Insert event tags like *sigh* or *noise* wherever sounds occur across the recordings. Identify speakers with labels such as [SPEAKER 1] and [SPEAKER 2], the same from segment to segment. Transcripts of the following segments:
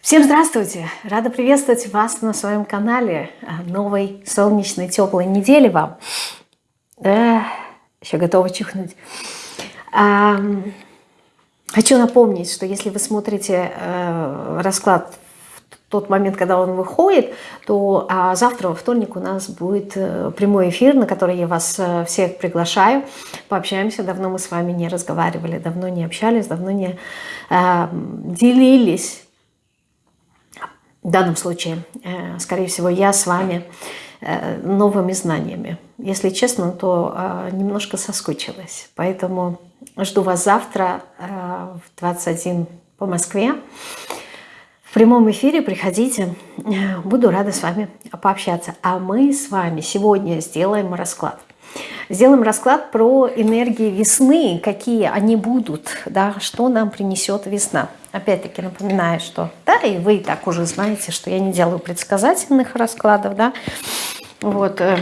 [SPEAKER 1] Всем здравствуйте! Рада приветствовать вас на своем канале. Новой солнечной, теплой недели вам. Да, еще готова чихнуть. А, хочу напомнить, что если вы смотрите э, расклад в тот момент, когда он выходит, то а завтра, во вторник, у нас будет э, прямой эфир, на который я вас э, всех приглашаю. Пообщаемся. Давно мы с вами не разговаривали, давно не общались, давно не э, делились в данном случае, э, скорее всего, я с вами э, новыми знаниями. Если честно, то э, немножко соскучилась. Поэтому жду вас завтра в 21 по Москве. В прямом эфире приходите, буду рада с вами пообщаться. А мы с вами сегодня сделаем расклад. Сделаем расклад про энергии весны, какие они будут, да, что нам принесет весна. Опять-таки напоминаю, что, да, и вы так уже знаете, что я не делаю предсказательных раскладов, да, вот, э,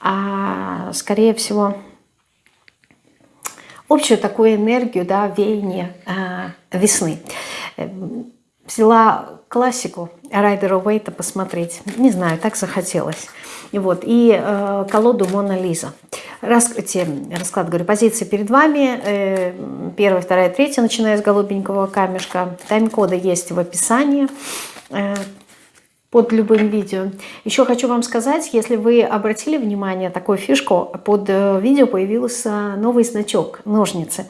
[SPEAKER 1] а скорее всего общую такую энергию, да, веяние э, весны. Взяла классику Райдера Уэйта посмотреть. Не знаю, так захотелось. Вот. И э, колоду Мона Лиза. Те, расклад, говорю, позиции перед вами. Э, первая, вторая, третья, начиная с голубенького камешка. Тайм-коды есть в описании. Э, под любым видео. Еще хочу вам сказать, если вы обратили внимание, такую фишку, под э, видео появился новый значок, ножницы.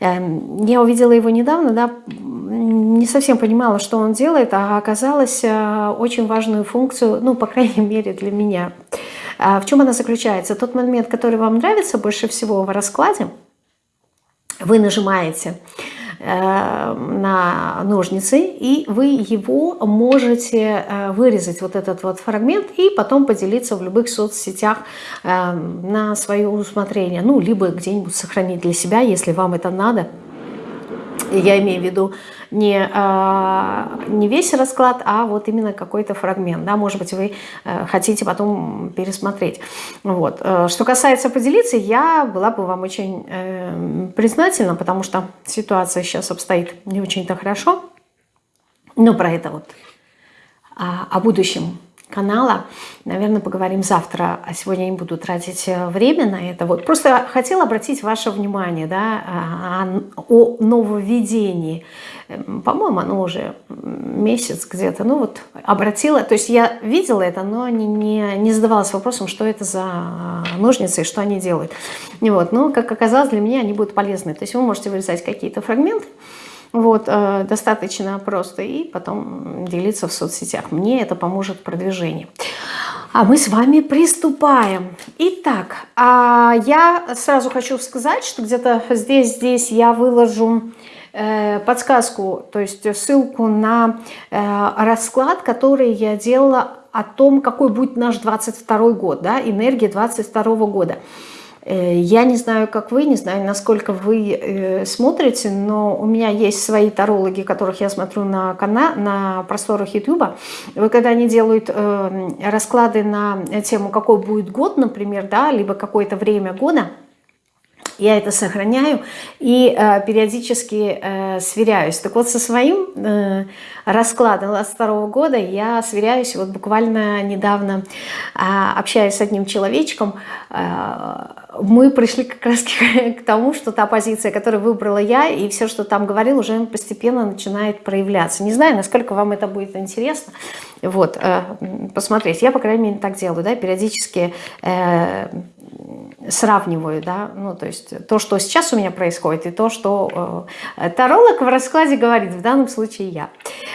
[SPEAKER 1] Эм, я увидела его недавно, да, не совсем понимала, что он делает, а оказалось э, очень важную функцию, ну, по крайней мере, для меня. А в чем она заключается? Тот момент, который вам нравится больше всего в раскладе, вы нажимаете на ножницы, и вы его можете э, вырезать, вот этот вот фрагмент, и потом поделиться в любых соцсетях э, на свое усмотрение. Ну, либо где-нибудь сохранить для себя, если вам это надо. Я имею в виду не, а, не весь расклад, а вот именно какой-то фрагмент. Да? Может быть, вы э, хотите потом пересмотреть. Вот. Э, что касается поделиться, я была бы вам очень э, признательна, потому что ситуация сейчас обстоит не очень-то хорошо. Но про это вот а, о будущем канала. Наверное, поговорим завтра, а сегодня я не буду тратить э, время на это. Вот. Просто хотела обратить ваше внимание да, а, о нововведении. Эм, по-моему, оно уже месяц где-то. Ну вот обратила, то есть я видела это, но не, не, не задавалась вопросом, что это за ножницы и что они делают. Вот. Но, как оказалось, для меня они будут полезны. То есть вы можете вырезать какие-то фрагменты, вот, э, достаточно просто, и потом делиться в соцсетях. Мне это поможет в продвижении. А мы с вами приступаем. Итак, а я сразу хочу сказать, что где-то здесь, здесь я выложу э, подсказку, то есть ссылку на э, расклад, который я делала о том, какой будет наш 22 год, да, энергия 22 года. Э, я не знаю, как вы, не знаю, насколько вы э, смотрите, но у меня есть свои тарологи, которых я смотрю на, канал, на просторах YouTube. Вы когда они делают э, расклады на тему, какой будет год, например, да, либо какое-то время года, я это сохраняю и э, периодически э, сверяюсь. Так вот, со своим э, раскладом 22 года я сверяюсь, вот буквально недавно э, общаясь с одним человечком, э, мы пришли как раз к *laughs* тому, что та позиция, которую выбрала я, и все, что там говорил, уже постепенно начинает проявляться. Не знаю, насколько вам это будет интересно. Вот, э, посмотреть. Я, по крайней мере, так делаю, да, периодически э, сравниваю, да, ну, то есть то, что сейчас у меня происходит, и то, что э, таролог в раскладе говорит, в данном случае я.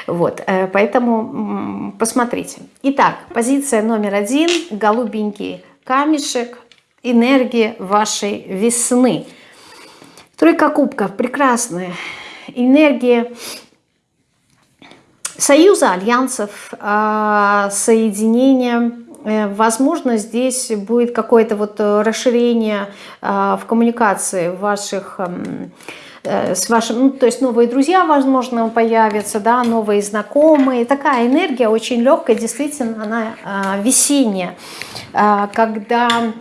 [SPEAKER 1] Вот, э, поэтому посмотрите. Итак, позиция номер один, голубенький камешек, энергия вашей весны. Тройка кубков, прекрасная энергия союза, альянсов, а, соединения Э, возможно, здесь будет какое-то вот э, расширение э, в коммуникации ваших эм, с вашим, ну, то есть новые друзья, возможно, появятся, да, новые знакомые. Такая энергия очень легкая, действительно, она весенняя, когда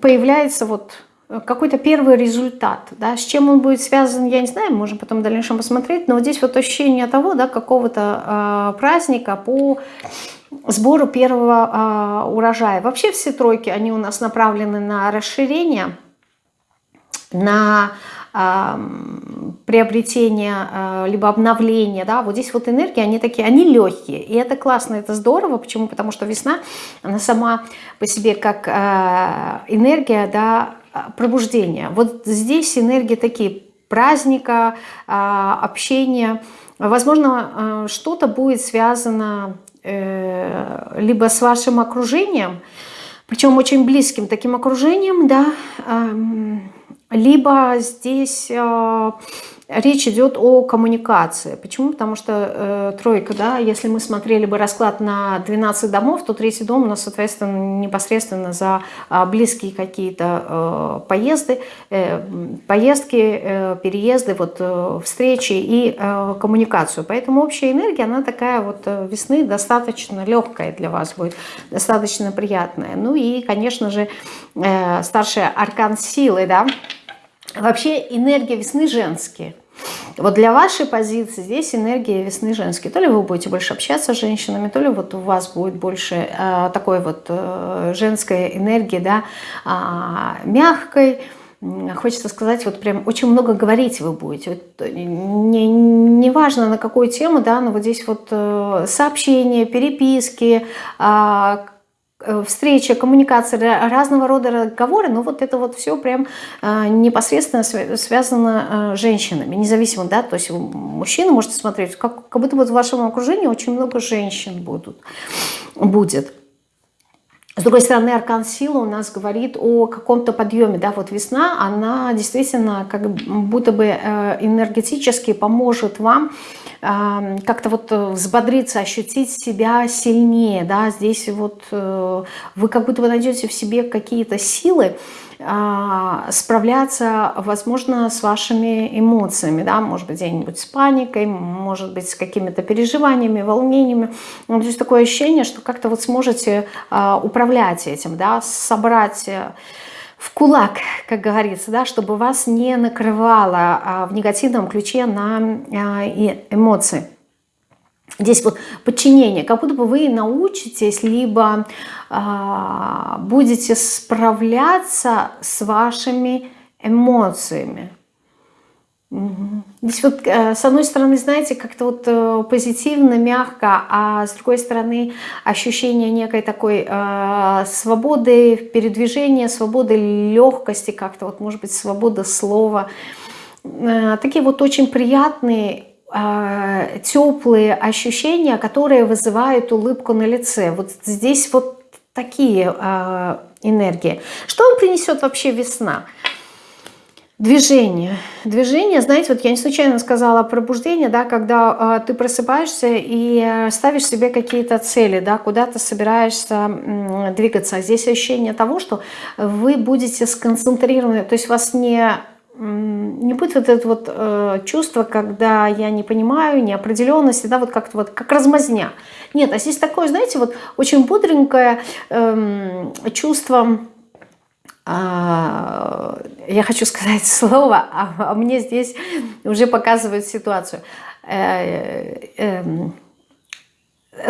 [SPEAKER 1] появляется вот какой-то первый результат. Да? С чем он будет связан, я не знаю, можем потом в дальнейшем посмотреть, но вот здесь вот ощущение того, да, какого-то э, праздника по сбору первого э, урожая. Вообще все тройки, они у нас направлены на расширение, на приобретение, либо обновление, да, вот здесь вот энергии, они такие, они легкие, и это классно, это здорово, почему? Потому что весна, она сама по себе как энергия, да, пробуждения. Вот здесь энергии такие, праздника, общения, возможно, что-то будет связано э, либо с вашим окружением, причем очень близким таким окружением, да, либо здесь э, речь идет о коммуникации. Почему? Потому что э, тройка, да, если мы смотрели бы расклад на 12 домов, то третий дом у нас, соответственно, непосредственно за э, близкие какие-то э, поезды, э, поездки, э, переезды, вот, э, встречи и э, коммуникацию. Поэтому общая энергия, она такая вот э, весны достаточно легкая для вас будет, достаточно приятная. Ну и, конечно же, э, старший аркан силы, да, Вообще энергия весны женские. Вот для вашей позиции здесь энергия весны женские. То ли вы будете больше общаться с женщинами, то ли вот у вас будет больше э, такой вот э, женской энергии, да, э, мягкой, хочется сказать, вот прям очень много говорить вы будете. Вот, не, не важно на какую тему, да, но вот здесь вот э, сообщения, переписки, э, Э, встреча, коммуникация, разного рода разговоры, но вот это вот все прям э, непосредственно связано с женщинами, независимо, да, то есть мужчина можете смотреть, как, как будто бы в вашем окружении очень много женщин будут, будет. С другой стороны, аркан силы у нас говорит о каком-то подъеме. Да? Вот весна, она действительно как будто бы э, энергетически поможет вам как-то вот э, взбодриться, ощутить себя сильнее. Да? Здесь вот э, вы как будто бы найдете в себе какие-то силы, справляться, возможно, с вашими эмоциями, да, может быть, где-нибудь с паникой, может быть, с какими-то переживаниями, волнениями. Ну, то есть такое ощущение, что как-то вот сможете а, управлять этим, да, собрать э, в кулак, как говорится, да, чтобы вас не накрывало а, в негативном ключе на эмоции. Здесь вот подчинение, как будто бы вы научитесь, либо э, будете справляться с вашими эмоциями. Угу. Здесь вот э, с одной стороны, знаете, как-то вот э, позитивно, мягко, а с другой стороны ощущение некой такой э, свободы передвижения, свободы легкости, как-то вот может быть свобода слова. Э, такие вот очень приятные теплые ощущения, которые вызывают улыбку на лице. Вот здесь вот такие э, энергии. Что вам принесет вообще весна? Движение. Движение, знаете, вот я не случайно сказала пробуждение, да, когда э, ты просыпаешься и ставишь себе какие-то цели, да, куда ты собираешься э, двигаться. Здесь ощущение того, что вы будете сконцентрированы, то есть вас не не будет вот это вот э, чувство, когда я не понимаю, неопределенности, да, вот как-то вот как размазня. Нет, а здесь такое, знаете, вот очень бодренькое э, чувство, э, я хочу сказать *laughs* слово, а, а мне здесь уже показывают ситуацию. Э, э,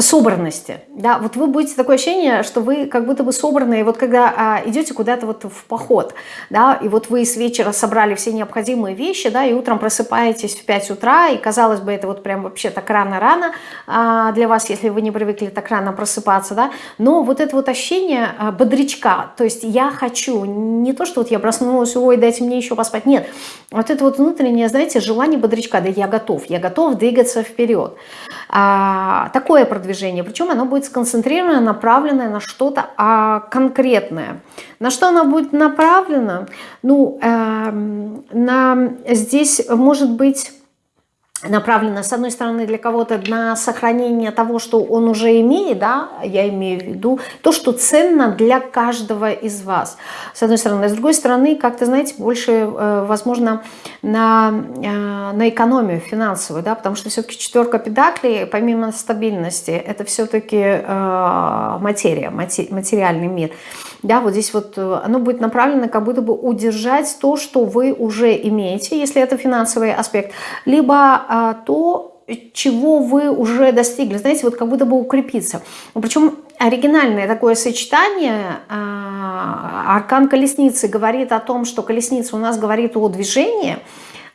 [SPEAKER 1] собранности. Да, вот вы будете такое ощущение, что вы как будто бы собранные, вот когда а, идете куда-то вот в поход, да, и вот вы с вечера собрали все необходимые вещи, да, и утром просыпаетесь в 5 утра, и казалось бы, это вот прям вообще так рано-рано а, для вас, если вы не привыкли так рано просыпаться, да, но вот это вот ощущение а, бодрячка, то есть я хочу, не то, что вот я проснулась, ой, дайте мне еще поспать, нет, вот это вот внутреннее, знаете, желание бодрячка, да я готов, я готов двигаться вперед. А, такое продвижение, причем оно будет сконцентрировано, направленное на что-то а, конкретное. На что оно будет направлено? Ну, э, на, здесь может быть направлена, с одной стороны, для кого-то на сохранение того, что он уже имеет, да, я имею в виду, то, что ценно для каждого из вас, с одной стороны. С другой стороны, как-то, знаете, больше, э, возможно, на, э, на экономию финансовую, да, потому что все-таки четверка педаклей, помимо стабильности, это все-таки э, материя, материальный мир. Да, вот здесь вот оно будет направлено как будто бы удержать то, что вы уже имеете, если это финансовый аспект, либо а, то, чего вы уже достигли. Знаете, вот как будто бы укрепиться. Причем оригинальное такое сочетание. А, аркан колесницы говорит о том, что колесница у нас говорит о движении,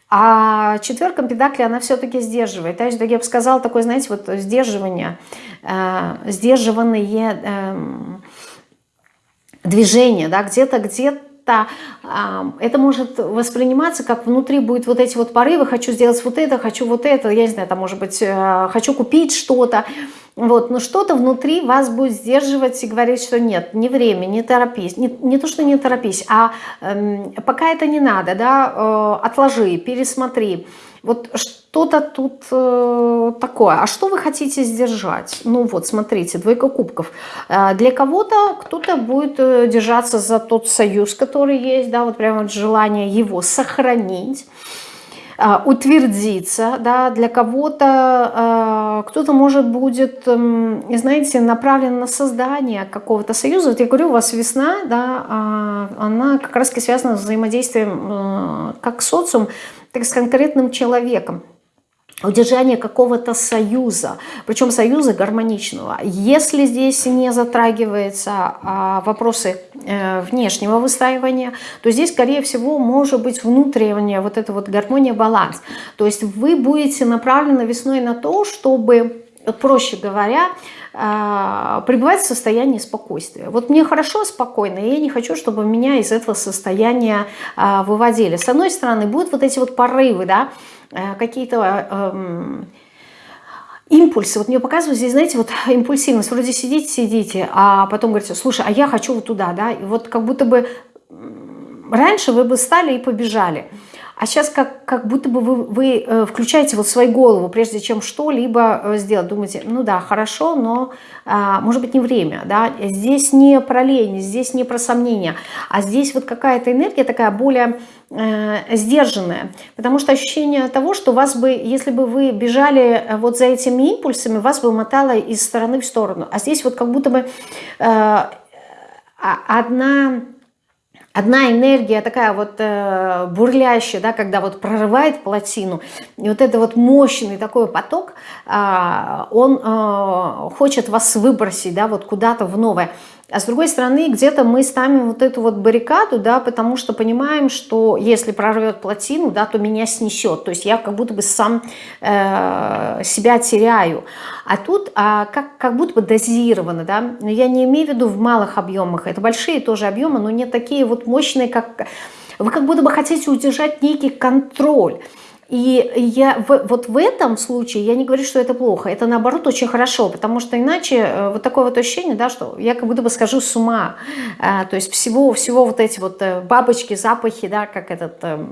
[SPEAKER 1] а четверка педакли, она все-таки сдерживает. То есть, я бы сказала, такое, знаете, вот сдерживание, э, сдерживанные э, движения, да, где-то, где-то это, это может восприниматься как внутри будет вот эти вот порывы, хочу сделать вот это, хочу вот это, я не знаю, там может быть, э, хочу купить что-то, вот, но что-то внутри вас будет сдерживать и говорить, что нет, не время, не торопись, не, не то, что не торопись, а э, пока это не надо, да, э, отложи, пересмотри, вот что-то тут э, такое. А что вы хотите сдержать? Ну вот, смотрите, двойка кубков. Э, для кого-то кто-то будет э, держаться за тот союз, который есть, да, вот прямо желание его сохранить э, утвердиться, да, для кого-то э, кто-то может будет, э, знаете, направлен на создание какого-то союза. Вот я говорю, у вас весна, да, э, она как раз связана с взаимодействием э, как социум, так с конкретным человеком удержание какого-то союза, причем союза гармоничного. Если здесь не затрагиваются а, вопросы э, внешнего выстраивания, то здесь, скорее всего, может быть внутренняя вот эта вот гармония, баланс. То есть вы будете направлены весной на то, чтобы, проще говоря, а, пребывать в состоянии спокойствия. Вот мне хорошо, спокойно, и я не хочу, чтобы меня из этого состояния а, выводили. С одной стороны, будут вот эти вот порывы, да, э, какие-то эм, импульсы. Вот мне показывают здесь, знаете, вот *laughs* импульсивность. Вроде сидите, сидите, а потом говорите, слушай, а я хочу вот туда, да, и вот как будто бы раньше вы бы стали и побежали. А сейчас как, как будто бы вы, вы э, включаете вот свою голову, прежде чем что-либо э, сделать. Думаете, ну да, хорошо, но а, может быть не время. Да? Здесь не про лень, здесь не про сомнения, а здесь вот какая-то энергия такая более э, сдержанная. Потому что ощущение того, что вас бы, если бы вы бежали э, вот за этими импульсами, вас бы мотало из стороны в сторону. А здесь вот как будто бы э, одна одна энергия такая вот э, бурлящая, да, когда вот прорывает плотину, и вот это вот мощный такой поток, э, он э, хочет вас выбросить, да, вот куда-то в новое. А с другой стороны, где-то мы ставим вот эту вот баррикаду, да, потому что понимаем, что если прорвет плотину, да, то меня снесет. То есть я как будто бы сам э, себя теряю. А тут а, как, как будто бы дозировано, да. Но я не имею в виду в малых объемах. Это большие тоже объемы, но не такие вот мощные, как... Вы как будто бы хотите удержать некий контроль. И я в, вот в этом случае я не говорю, что это плохо, это наоборот очень хорошо, потому что иначе э, вот такое вот ощущение, да, что я как будто бы скажу с ума, а, то есть всего, всего вот эти вот э, бабочки, запахи, да, как этот, а,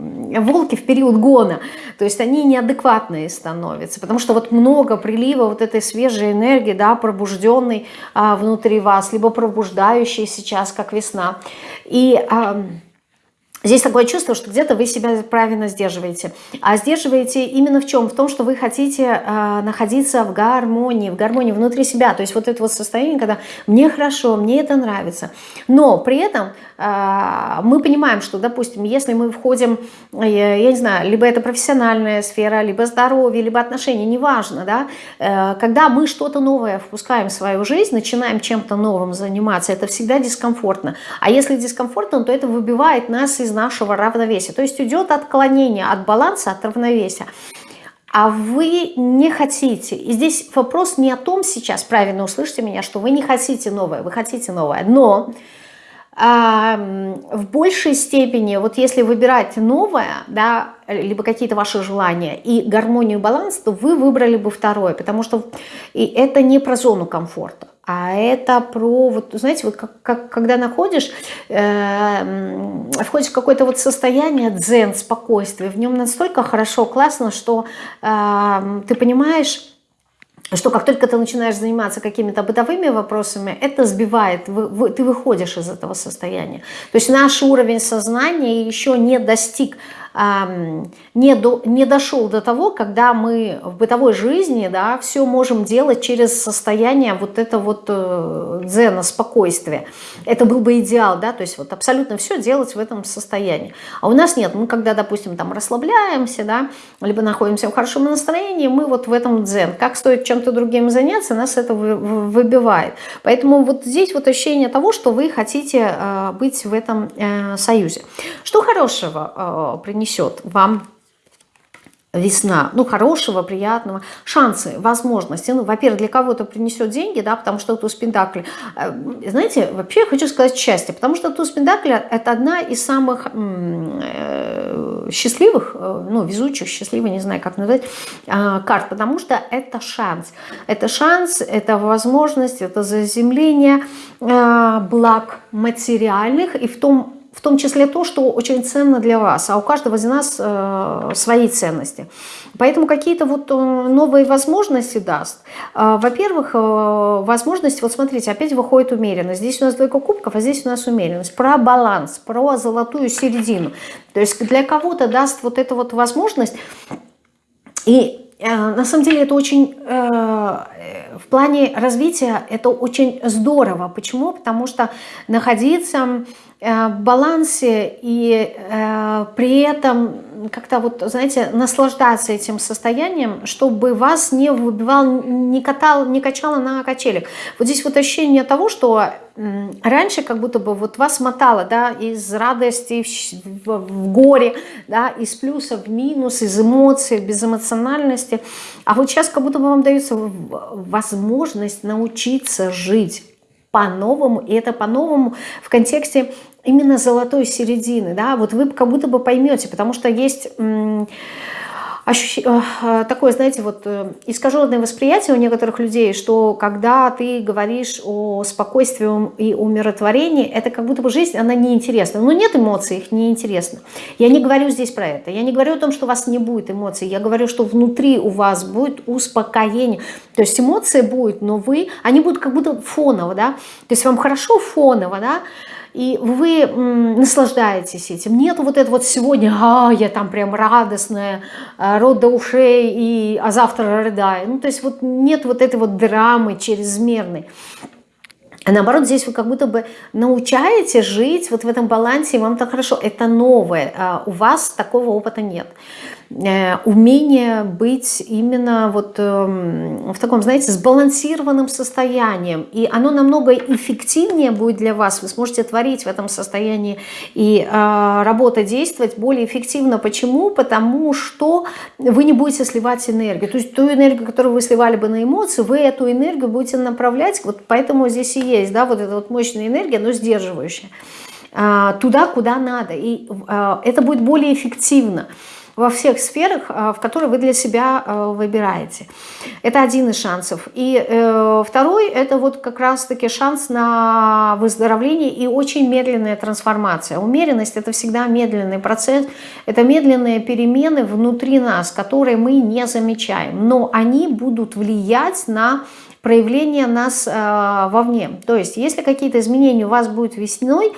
[SPEAKER 1] волки в период гона, то есть они неадекватные становятся, потому что вот много прилива вот этой свежей энергии, да, пробужденной а, внутри вас, либо пробуждающей сейчас, как весна, и... А, Здесь такое чувство, что где-то вы себя правильно сдерживаете. А сдерживаете именно в чем? В том, что вы хотите э, находиться в гармонии, в гармонии внутри себя. То есть вот это вот состояние, когда мне хорошо, мне это нравится. Но при этом э, мы понимаем, что, допустим, если мы входим, э, я не знаю, либо это профессиональная сфера, либо здоровье, либо отношения, неважно, да, э, когда мы что-то новое впускаем в свою жизнь, начинаем чем-то новым заниматься, это всегда дискомфортно. А если дискомфортно, то это выбивает нас из нашего равновесия. То есть идет отклонение от баланса, от равновесия. А вы не хотите. И здесь вопрос не о том сейчас, правильно услышьте меня, что вы не хотите новое, вы хотите новое. Но а, в большей степени, вот если выбирать новое, да, либо какие-то ваши желания и гармонию, баланс, то вы выбрали бы второе, потому что и это не про зону комфорта. А это про, вот, знаете, вот как, как, когда находишь, э, входишь в какое-то вот состояние дзен, спокойствия, в нем настолько хорошо, классно, что э, ты понимаешь, что как только ты начинаешь заниматься какими-то бытовыми вопросами, это сбивает, вы, вы, ты выходишь из этого состояния. То есть наш уровень сознания еще не достиг не, до, не дошел до того, когда мы в бытовой жизни да, все можем делать через состояние вот это вот э, дзена, спокойствия. Это был бы идеал, да, то есть вот абсолютно все делать в этом состоянии. А у нас нет, мы когда, допустим, там расслабляемся, да, либо находимся в хорошем настроении, мы вот в этом дзен. Как стоит чем-то другим заняться, нас это выбивает. Поэтому вот здесь вот ощущение того, что вы хотите э, быть в этом э, союзе. Что хорошего принести несет вам весна, ну, хорошего, приятного, шансы, возможности. Ну, во-первых, для кого-то принесет деньги, да, потому что туз Пендакли, э, знаете, вообще хочу сказать счастье, потому что туз Пендакли – это одна из самых э, счастливых, э, ну, везучих, счастливых, не знаю, как назвать, карт, потому что это шанс. Это шанс, это возможность, это заземление благ материальных и в том в том числе то, что очень ценно для вас, а у каждого из нас э, свои ценности. Поэтому какие-то вот э, новые возможности даст. Э, Во-первых, э, возможность, вот смотрите, опять выходит умеренность. Здесь у нас двойка кубков, а здесь у нас умеренность. Про баланс, про золотую середину. То есть для кого-то даст вот эту вот возможность и на самом деле это очень, э, в плане развития это очень здорово. Почему? Потому что находиться Э, балансе и э, при этом как-то вот, знаете, наслаждаться этим состоянием, чтобы вас не выбивал, не, катал, не качало на качелях. Вот здесь вот ощущение того, что раньше как будто бы вот вас мотало, да, из радости в, в, в горе, да, из плюса в минус, из эмоций, безэмоциональности, а вот сейчас как будто бы вам дается возможность научиться жить по-новому, и это по-новому в контексте именно золотой середины, да, вот вы как будто бы поймете, потому что есть ощущ... Э, такое, знаете, вот э, искаженное восприятие у некоторых людей, что когда ты говоришь о спокойствии и умиротворении, это как будто бы жизнь, она неинтересна. Но нет эмоций, их неинтересно. Я не говорю здесь про это. Я не говорю о том, что у вас не будет эмоций. Я говорю, что внутри у вас будет успокоение. То есть эмоции будут, но вы, они будут как будто фоново, да. То есть вам хорошо фоново, да, и вы наслаждаетесь этим. Нет вот это вот сегодня, а, я там прям радостная, а, рот до ушей, и, а завтра рыдаю. Ну, то есть вот нет вот этой вот драмы чрезмерной. А наоборот, здесь вы как будто бы научаете жить вот в этом балансе, и вам так хорошо. Это новое, а у вас такого опыта нет. Э, умение быть именно вот эм, в таком, знаете, сбалансированным состоянием. И оно намного эффективнее будет для вас. Вы сможете творить в этом состоянии и э, работа, действовать более эффективно. Почему? Потому что вы не будете сливать энергию. То есть ту энергию, которую вы сливали бы на эмоции, вы эту энергию будете направлять. Вот поэтому здесь и есть, да, вот эта вот мощная энергия, но сдерживающая э, туда, куда надо. И это будет более эффективно во всех сферах, э, в которые вы для себя э, выбираете. Это один из шансов. И э, второй – это вот как раз-таки шанс на выздоровление и очень медленная трансформация. Умеренность – это всегда медленный процесс, это медленные перемены внутри нас, которые мы не замечаем, но они будут влиять на проявление нас э, вовне. То есть, если какие-то изменения у вас будут весной,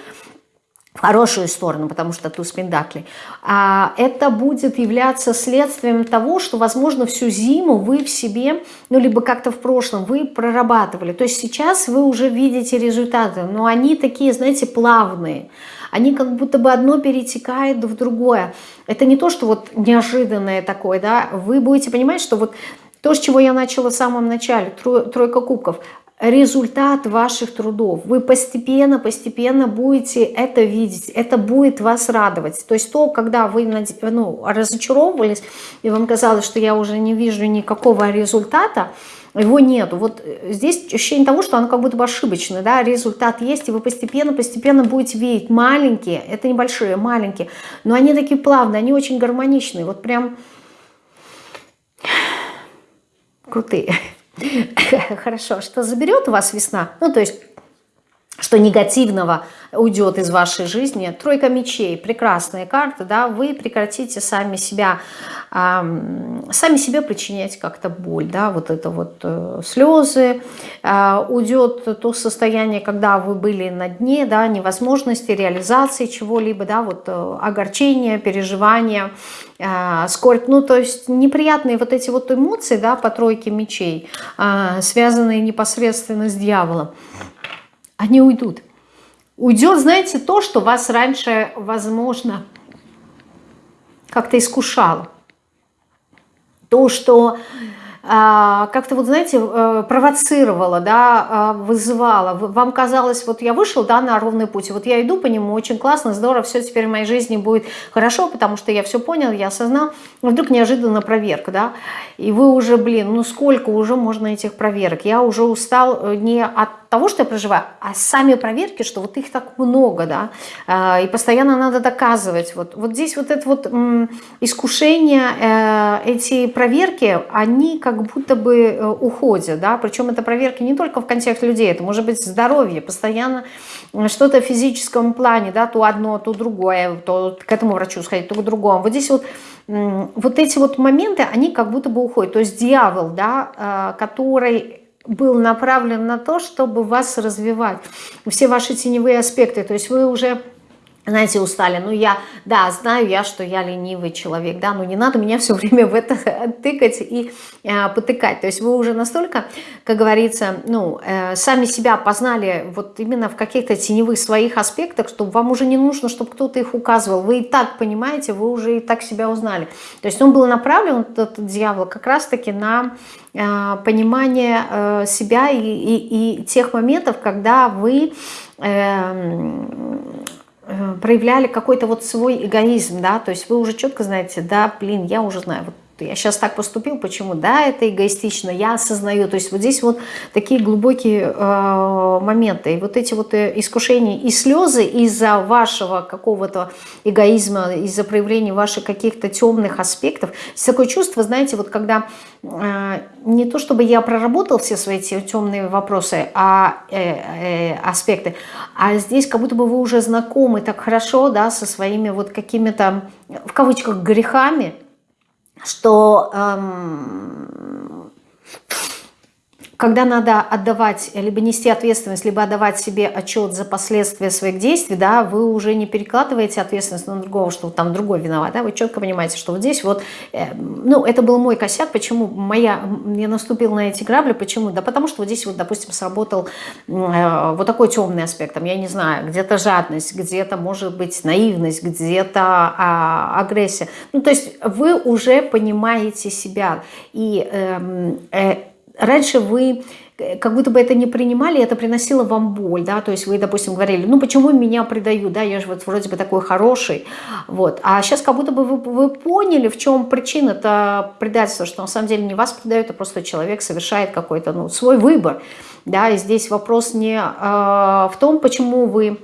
[SPEAKER 1] в хорошую сторону, потому что туз пендакли, а это будет являться следствием того, что, возможно, всю зиму вы в себе, ну, либо как-то в прошлом вы прорабатывали. То есть сейчас вы уже видите результаты, но они такие, знаете, плавные. Они как будто бы одно перетекает в другое. Это не то, что вот неожиданное такое, да, вы будете понимать, что вот то, с чего я начала в самом начале, тройка кубков, результат ваших трудов. Вы постепенно, постепенно будете это видеть, это будет вас радовать. То есть то, когда вы ну, разочаровывались, и вам казалось, что я уже не вижу никакого результата, его нету. Вот здесь ощущение того, что оно как будто бы ошибочно, да, результат есть, и вы постепенно-постепенно будете видеть маленькие, это небольшие, маленькие, но они такие плавные, они очень гармоничные, вот прям *sighs* крутые. Хорошо, что заберет у вас весна? Ну, то есть что негативного уйдет из вашей жизни. Тройка мечей, прекрасная карта, да, вы прекратите сами себя, сами себе причинять как-то боль, да, вот это вот э, слезы, э, уйдет то состояние, когда вы были на дне, да, невозможности реализации чего-либо, да, вот э, огорчение, переживания, э, скорбь, ну, то есть неприятные вот эти вот эмоции, да, по тройке мечей, э, связанные непосредственно с дьяволом, они уйдут. Уйдет, знаете, то, что вас раньше, возможно, как-то искушало. То, что а, как-то вот, знаете, э, провоцировала, да, а, вызывала. Вам казалось, вот я вышел, да, на ровный путь, вот я иду по нему, очень классно, здорово, все теперь в моей жизни будет хорошо, потому что я все понял, я осознал. Вдруг неожиданно проверка, да, и вы уже, блин, ну сколько уже можно этих проверок? Я уже устал э, не от того, что я проживаю, а сами проверки, что вот их так много, да, а, и постоянно надо доказывать. Вот, вот здесь вот это вот искушение, э, эти проверки, они как будто бы э, уходят, да, причем это проверки не только в контексте людей, это может быть здоровье, постоянно что-то в физическом плане, да, то одно, то другое, то к этому врачу сходить, то к другому. Вот здесь вот вот эти вот моменты, они как будто бы уходят. То есть дьявол, да, э, который был направлен на то, чтобы вас развивать. Все ваши теневые аспекты. То есть вы уже знаете, устали. Ну, я, да, знаю я, что я ленивый человек, да, но не надо меня все время в это *laughs* тыкать и э, потыкать. То есть вы уже настолько, как говорится, ну, э, сами себя познали вот именно в каких-то теневых своих аспектах, что вам уже не нужно, чтобы кто-то их указывал. Вы и так понимаете, вы уже и так себя узнали. То есть он был направлен, этот дьявол, как раз-таки на э, понимание э, себя и, и, и тех моментов, когда вы... Э, проявляли какой-то вот свой эгоизм, да, то есть вы уже четко знаете, да, блин, я уже знаю, вот я сейчас так поступил, почему? Да, это эгоистично, я осознаю. То есть вот здесь вот такие глубокие э, моменты. И вот эти вот э, искушения и слезы из-за вашего какого-то эгоизма, из-за проявления ваших каких-то темных аспектов. Есть такое чувство, знаете, вот когда э, не то чтобы я проработал все свои эти темные вопросы, а э, э, аспекты, а здесь как будто бы вы уже знакомы так хорошо, да, со своими вот какими-то, в кавычках, грехами, что эм, когда надо отдавать, либо нести ответственность, либо отдавать себе отчет за последствия своих действий, да, вы уже не перекладываете ответственность на другого, что там другой виноват, да, вы четко понимаете, что вот здесь вот, э, ну, это был мой косяк, почему моя, я наступил на эти грабли, почему? Да потому что вот здесь вот, допустим, сработал э, вот такой темный аспект, там, я не знаю, где-то жадность, где-то, может быть, наивность, где-то э, агрессия, ну, то есть вы уже понимаете себя, и э, э, раньше вы э, как будто бы это не принимали, это приносило вам боль, да, то есть вы, допустим, говорили, ну почему меня предают, да, я же вот вроде бы такой хороший, вот, а сейчас как будто бы вы, вы поняли, в чем причина это предательства, что на самом деле не вас предают, а просто человек совершает какой-то, ну, свой выбор, да, и здесь вопрос не э, в том, почему вы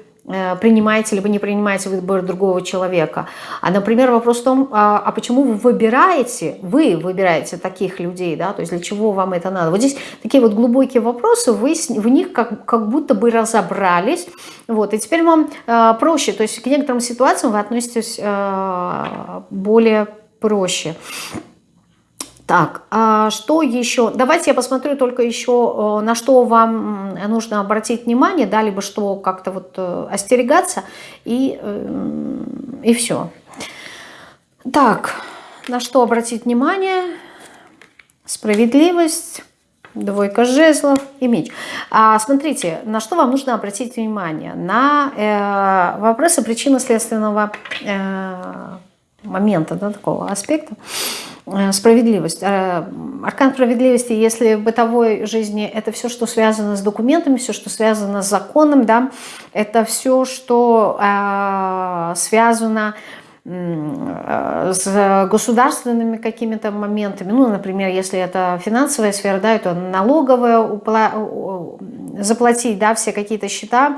[SPEAKER 1] принимаете либо не принимаете выбор другого человека. А, например, вопрос в том, а, а почему вы выбираете, вы выбираете таких людей, да, то есть для чего вам это надо. Вот здесь такие вот глубокие вопросы, вы в них как, как будто бы разобрались, вот, и теперь вам э, проще, то есть к некоторым ситуациям вы относитесь э, более проще. Так, а что еще? Давайте я посмотрю только еще, э, на что вам нужно обратить внимание, да, либо что как-то вот э, остерегаться, и, э, и все. Так, на что обратить внимание? Справедливость, двойка жезлов и меч. А, смотрите, на что вам нужно обратить внимание? На э, вопросы причинно-следственного э, момента, да, такого аспекта. Э, справедливость. Э, аркан справедливости, если в бытовой жизни это все, что связано с документами, все, что связано с законом, да, это все, что э, связано э, с государственными какими-то моментами, ну, например, если это финансовая сфера, да, это налоговая, упла... заплатить, да, все какие-то счета,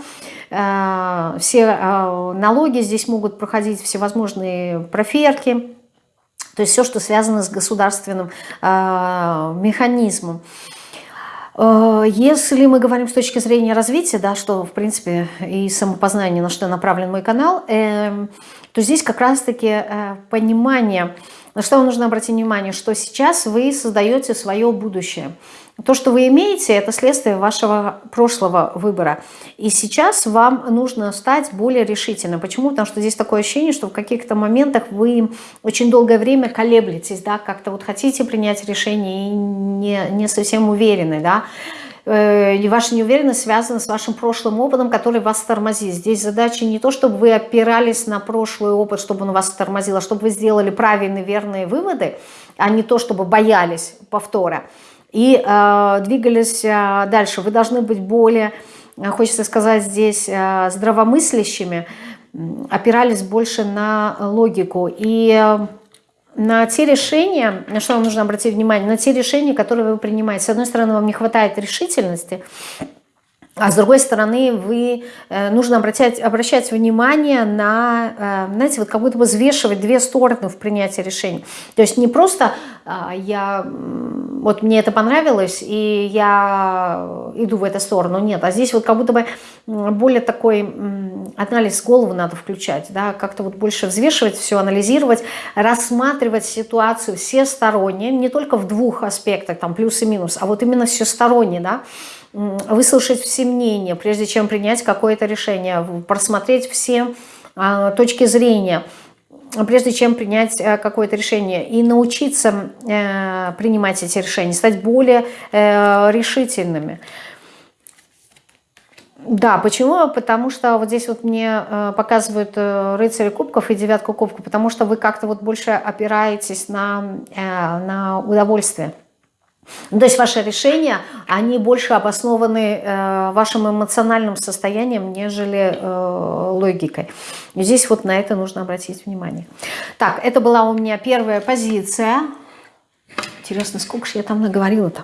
[SPEAKER 1] э, все э, налоги здесь могут проходить всевозможные проферки, то есть все, что связано с государственным э, механизмом. Если мы говорим с точки зрения развития, да, что, в принципе, и самопознание, на что направлен мой канал, э, то здесь как раз-таки э, понимание, на что вам нужно обратить внимание, что сейчас вы создаете свое будущее. То, что вы имеете, это следствие вашего прошлого выбора. И сейчас вам нужно стать более решительным. Почему? Потому что здесь такое ощущение, что в каких-то моментах вы очень долгое время колеблетесь, да, как-то вот хотите принять решение и не, не совсем уверены, да, э, и ваша неуверенность связана с вашим прошлым опытом, который вас тормозит. Здесь задача не то, чтобы вы опирались на прошлый опыт, чтобы он вас тормозил, а чтобы вы сделали правильные, верные выводы, а не то, чтобы боялись повтора и э, двигались э, дальше. Вы должны быть более, э, хочется сказать здесь, э, здравомыслящими, опирались больше на логику. И э, на те решения, на что вам нужно обратить внимание, на те решения, которые вы принимаете. С одной стороны, вам не хватает решительности, а с другой стороны, вы, э, нужно обращать, обращать внимание на, э, знаете, вот как будто бы взвешивать две стороны в принятии решений. То есть не просто а, я, вот мне это понравилось, и я иду в эту сторону, нет. А здесь вот как будто бы более такой анализ голову надо включать, да, как-то вот больше взвешивать все, анализировать, рассматривать ситуацию всесторонне, не только в двух аспектах, там плюс и минус, а вот именно всесторонне, да, выслушать все мнения, прежде чем принять какое-то решение, просмотреть все а, точки зрения, прежде чем принять э, какое-то решение и научиться э, принимать эти решения, стать более э, решительными. Да, почему? Потому что вот здесь вот мне показывают рыцари кубков и девятку кубков, потому что вы как-то вот больше опираетесь на, на удовольствие. Ну, то есть ваши решения, они больше обоснованы э, вашим эмоциональным состоянием, нежели э, логикой. И здесь вот на это нужно обратить внимание. Так, это была у меня первая позиция. Интересно, сколько же я там наговорила-то?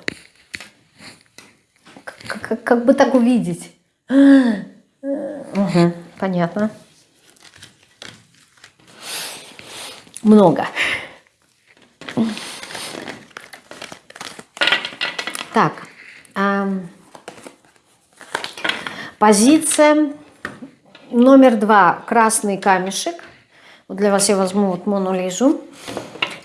[SPEAKER 1] Как, как, как бы так увидеть? Угу, понятно. Много. Так, эм, позиция номер два. Красный камешек. Вот для вас я возьму вот Мону Лизу.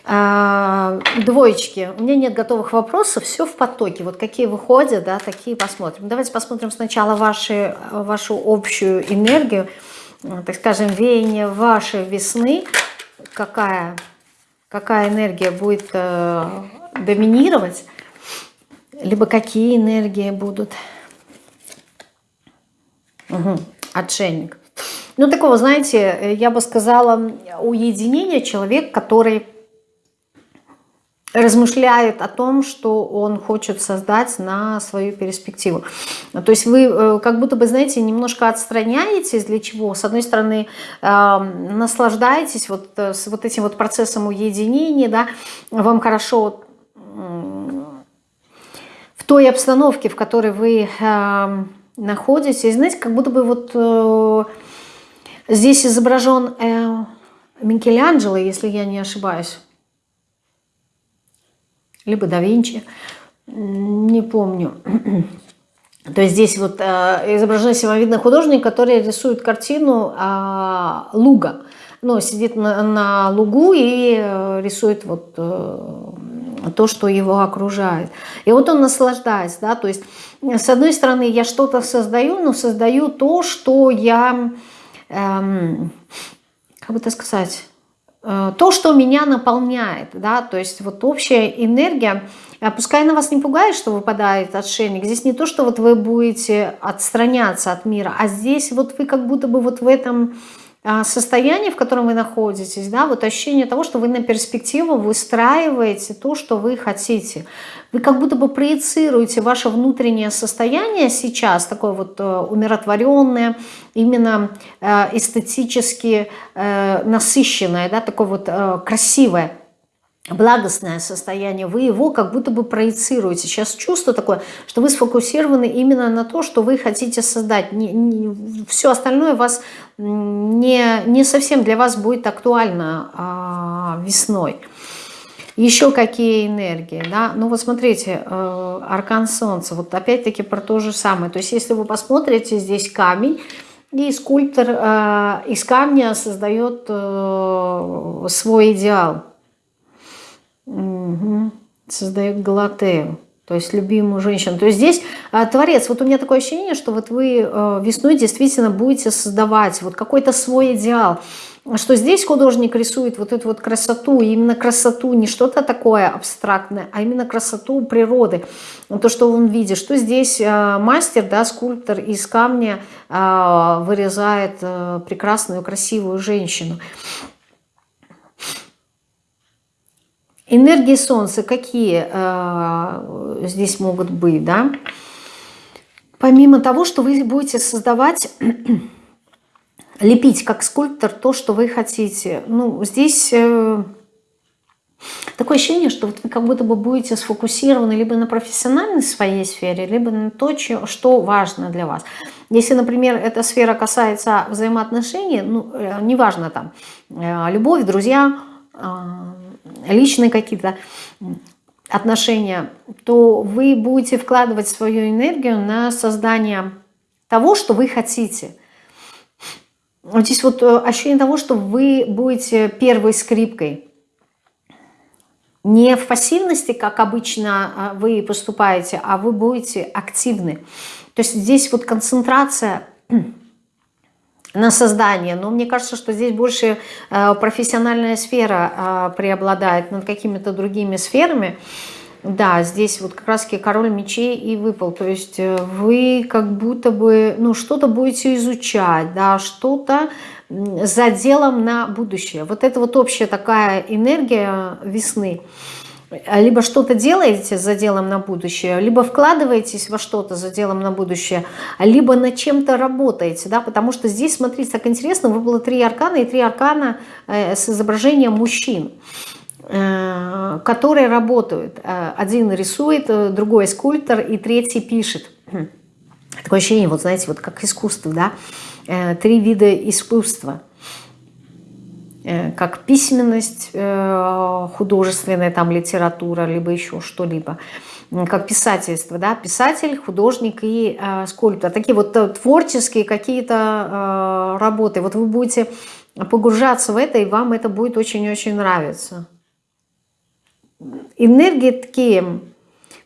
[SPEAKER 1] А, двоечки. У меня нет готовых вопросов, все в потоке. Вот какие выходят, да, такие посмотрим. Давайте посмотрим сначала ваши, вашу общую энергию, так скажем, веяние вашей весны. Какая, какая энергия будет э, доминировать либо какие энергии будут. Угу. Отшельник. Ну, такого, знаете, я бы сказала, уединение человек, который размышляет о том, что он хочет создать на свою перспективу. То есть вы э, как будто бы, знаете, немножко отстраняетесь для чего? С одной стороны, э, наслаждаетесь вот, э, с вот этим вот процессом уединения, да, вам хорошо в той обстановке, в которой вы э, находитесь. Знаете, как будто бы вот э, здесь изображен э, Микеланджело, если я не ошибаюсь. Либо да Винчи, не помню. То есть здесь вот э, изображен самовидный художник, который рисует картину э, луга. Ну, сидит на, на лугу и э, рисует вот э, то, что его окружает. И вот он наслаждается, да, то есть с одной стороны я что-то создаю, но создаю то, что я, эм, как бы это сказать, э, то, что меня наполняет, да, то есть вот общая энергия, а пускай она вас не пугает, что выпадает отшельник, здесь не то, что вот вы будете отстраняться от мира, а здесь вот вы как будто бы вот в этом состояние, в котором вы находитесь, да, вот ощущение того, что вы на перспективу выстраиваете то, что вы хотите. Вы как будто бы проецируете ваше внутреннее состояние сейчас, такое вот э, умиротворенное, именно э, эстетически э, насыщенное, да, такое вот красивое благостное состояние, вы его как будто бы проецируете. Сейчас чувство такое, что вы сфокусированы именно на то, что вы хотите создать. Не, не, все остальное вас не, не совсем для вас будет актуально а, весной. Еще какие энергии, да? Ну вот смотрите, э, аркан солнца, вот опять-таки про то же самое. То есть если вы посмотрите, здесь камень, и скульптор э, из камня создает э, свой идеал. Угу. Создает Галатею то есть любимую женщину. То есть здесь э, творец, вот у меня такое ощущение, что вот вы э, весной действительно будете создавать вот какой-то свой идеал, что здесь художник рисует вот эту вот красоту, именно красоту, не что-то такое абстрактное, а именно красоту природы, то, что он видит, что здесь э, мастер, да, скульптор из камня э, вырезает э, прекрасную, красивую женщину. Энергии Солнца какие э, здесь могут быть, да? Помимо того, что вы будете создавать, *clears throat* лепить как скульптор то, что вы хотите. Ну, здесь э, такое ощущение, что вот вы как будто бы будете сфокусированы либо на профессиональной своей сфере, либо на то, что важно для вас. Если, например, эта сфера касается взаимоотношений, ну, э, неважно там, э, любовь, друзья, личные какие-то отношения, то вы будете вкладывать свою энергию на создание того, что вы хотите. Вот здесь вот э, ощущение того, что вы будете первой скрипкой. Не в пассивности, как обычно э, вы поступаете, а вы будете активны. То есть здесь вот концентрация *clears throat* на создание. Но мне кажется, что здесь больше э, профессиональная сфера э, преобладает над какими-то другими сферами. Да, здесь вот как раз-таки король мечей и выпал. То есть э, вы как будто бы ну, что-то будете изучать, да, что-то за делом на будущее. Вот это вот общая такая энергия весны – либо что-то делаете за делом на будущее, либо вкладываетесь во что-то за делом на будущее, либо над чем-то работаете, да, потому что здесь, смотрите, так интересно, выпало три аркана, и три аркана э, с изображением мужчин, э, которые работают. Э, один рисует, другой скульптор, и третий пишет. Такое ощущение, вот знаете, вот как искусство, да, три вида искусства – как письменность э, художественная, там литература, либо еще что-либо, как писательство, да, писатель, художник и э, скульптор. Такие вот э, творческие какие-то э, работы. Вот вы будете погружаться в это, и вам это будет очень-очень нравиться. Энергии такие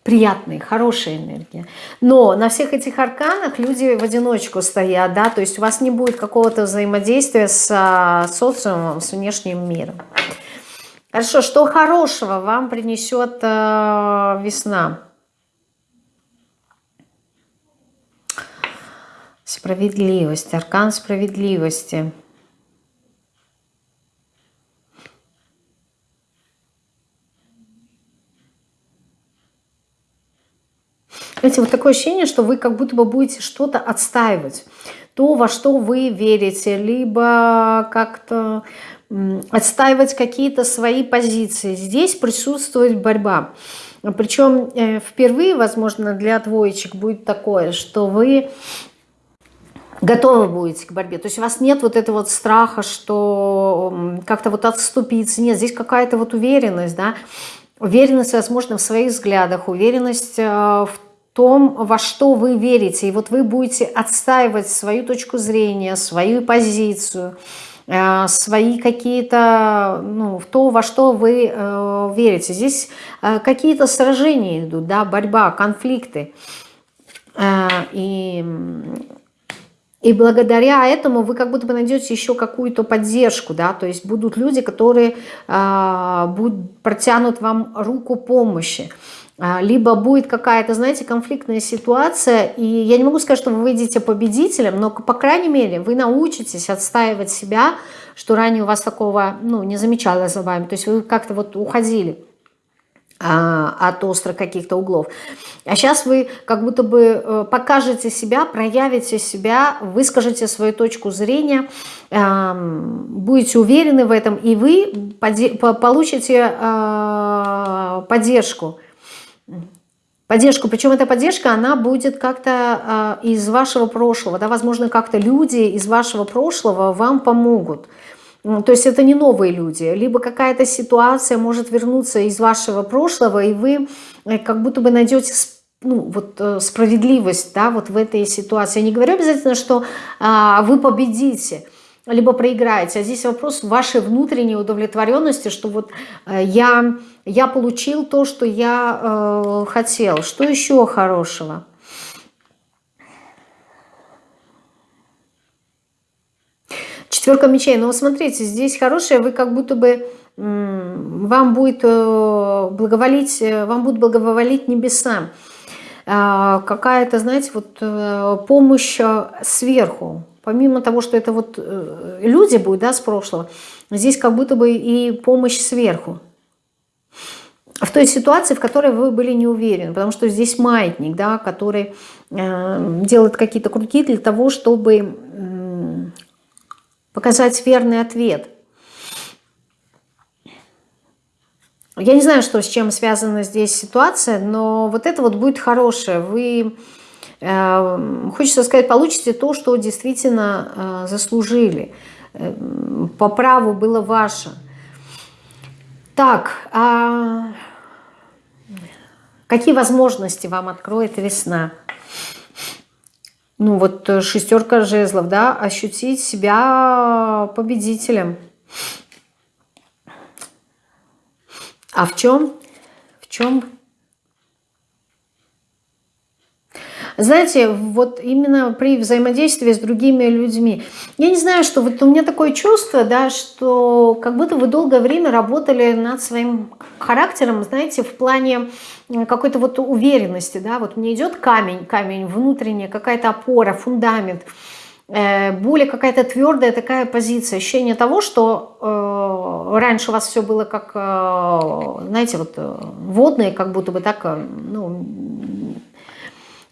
[SPEAKER 1] приятные, хорошая энергия. Но на всех этих арканах люди в одиночку стоят, да, то есть у вас не будет какого-то взаимодействия с а, социумом, с внешним миром. Хорошо, что хорошего вам принесет э, весна? Справедливость, аркан справедливости – Знаете, вот такое ощущение, что вы как будто бы будете что-то отстаивать. То, во что вы верите, либо как-то отстаивать какие-то свои позиции. Здесь присутствует борьба. Причем э, впервые, возможно, для двоечек будет такое, что вы готовы будете к борьбе. То есть у вас нет вот этого вот страха, что как-то вот отступиться. Нет, здесь какая-то вот уверенность, да, уверенность, возможно, в своих взглядах, уверенность э, в том, во что вы верите. И вот вы будете отстаивать свою точку зрения, свою позицию, э, свои какие-то, ну, в то, во что вы э, верите. Здесь э, какие-то сражения идут, да, борьба, конфликты. И, и благодаря этому вы как будто бы найдете еще какую-то поддержку, да, то есть будут люди, которые будут, протянут вам руку помощи. Либо будет какая-то, знаете, конфликтная ситуация, и я не могу сказать, что вы выйдете победителем, но, по крайней мере, вы научитесь отстаивать себя, что ранее у вас такого, ну, не замечалось за вами, то есть вы как-то вот уходили а, от острых каких-то углов. А сейчас вы как будто бы э, покажете себя, проявите себя, выскажете свою точку зрения, будете уверены в этом, и вы получите а, поддержку поддержку. Причем эта поддержка, она будет как-то э, из вашего прошлого. Да, возможно, как-то люди из вашего прошлого вам помогут. то есть это не новые люди, либо какая-то ситуация может вернуться из вашего прошлого, и вы э, как будто бы найдете ну, вот, э, справедливость да, вот в этой ситуации. Я не говорю обязательно, что а, вы победите, либо проиграете, а здесь вопрос вашей внутренней удовлетворенности, что вот а, я, я получил то, что я э, хотел. Что еще хорошего? Четверка мечей. Ну, смотрите, здесь хорошее, вы как будто бы вам будет э, благоволить, э, вам будут благоволить небеса. А, какая-то, знаете, вот э, помощь сверху. Помимо того, что это вот люди будут, да, с прошлого, здесь как будто бы и помощь сверху. В той ситуации, в которой вы были не уверены, потому что здесь маятник, да, который делает какие-то круги для того, чтобы показать верный ответ. Я не знаю, что с чем связана здесь ситуация, но вот это вот будет хорошее. Вы, э, хочется сказать, получите то, что действительно э, заслужили. Э, по праву было ваше. Так, а какие возможности вам откроет весна? ну вот э, шестерка жезлов, да, ощутить себя победителем. А в чем? В чем Знаете, вот именно при взаимодействии с другими людьми. Я не знаю, что вот у меня такое чувство, да, что как будто вы долгое время работали над своим характером, знаете, в плане какой-то вот уверенности, да, вот мне идет камень, камень внутренняя, какая-то опора, фундамент, э, более какая-то твердая такая позиция, ощущение того, что э, раньше у вас все было как, э, знаете, вот э, водное, как будто бы так, э, ну,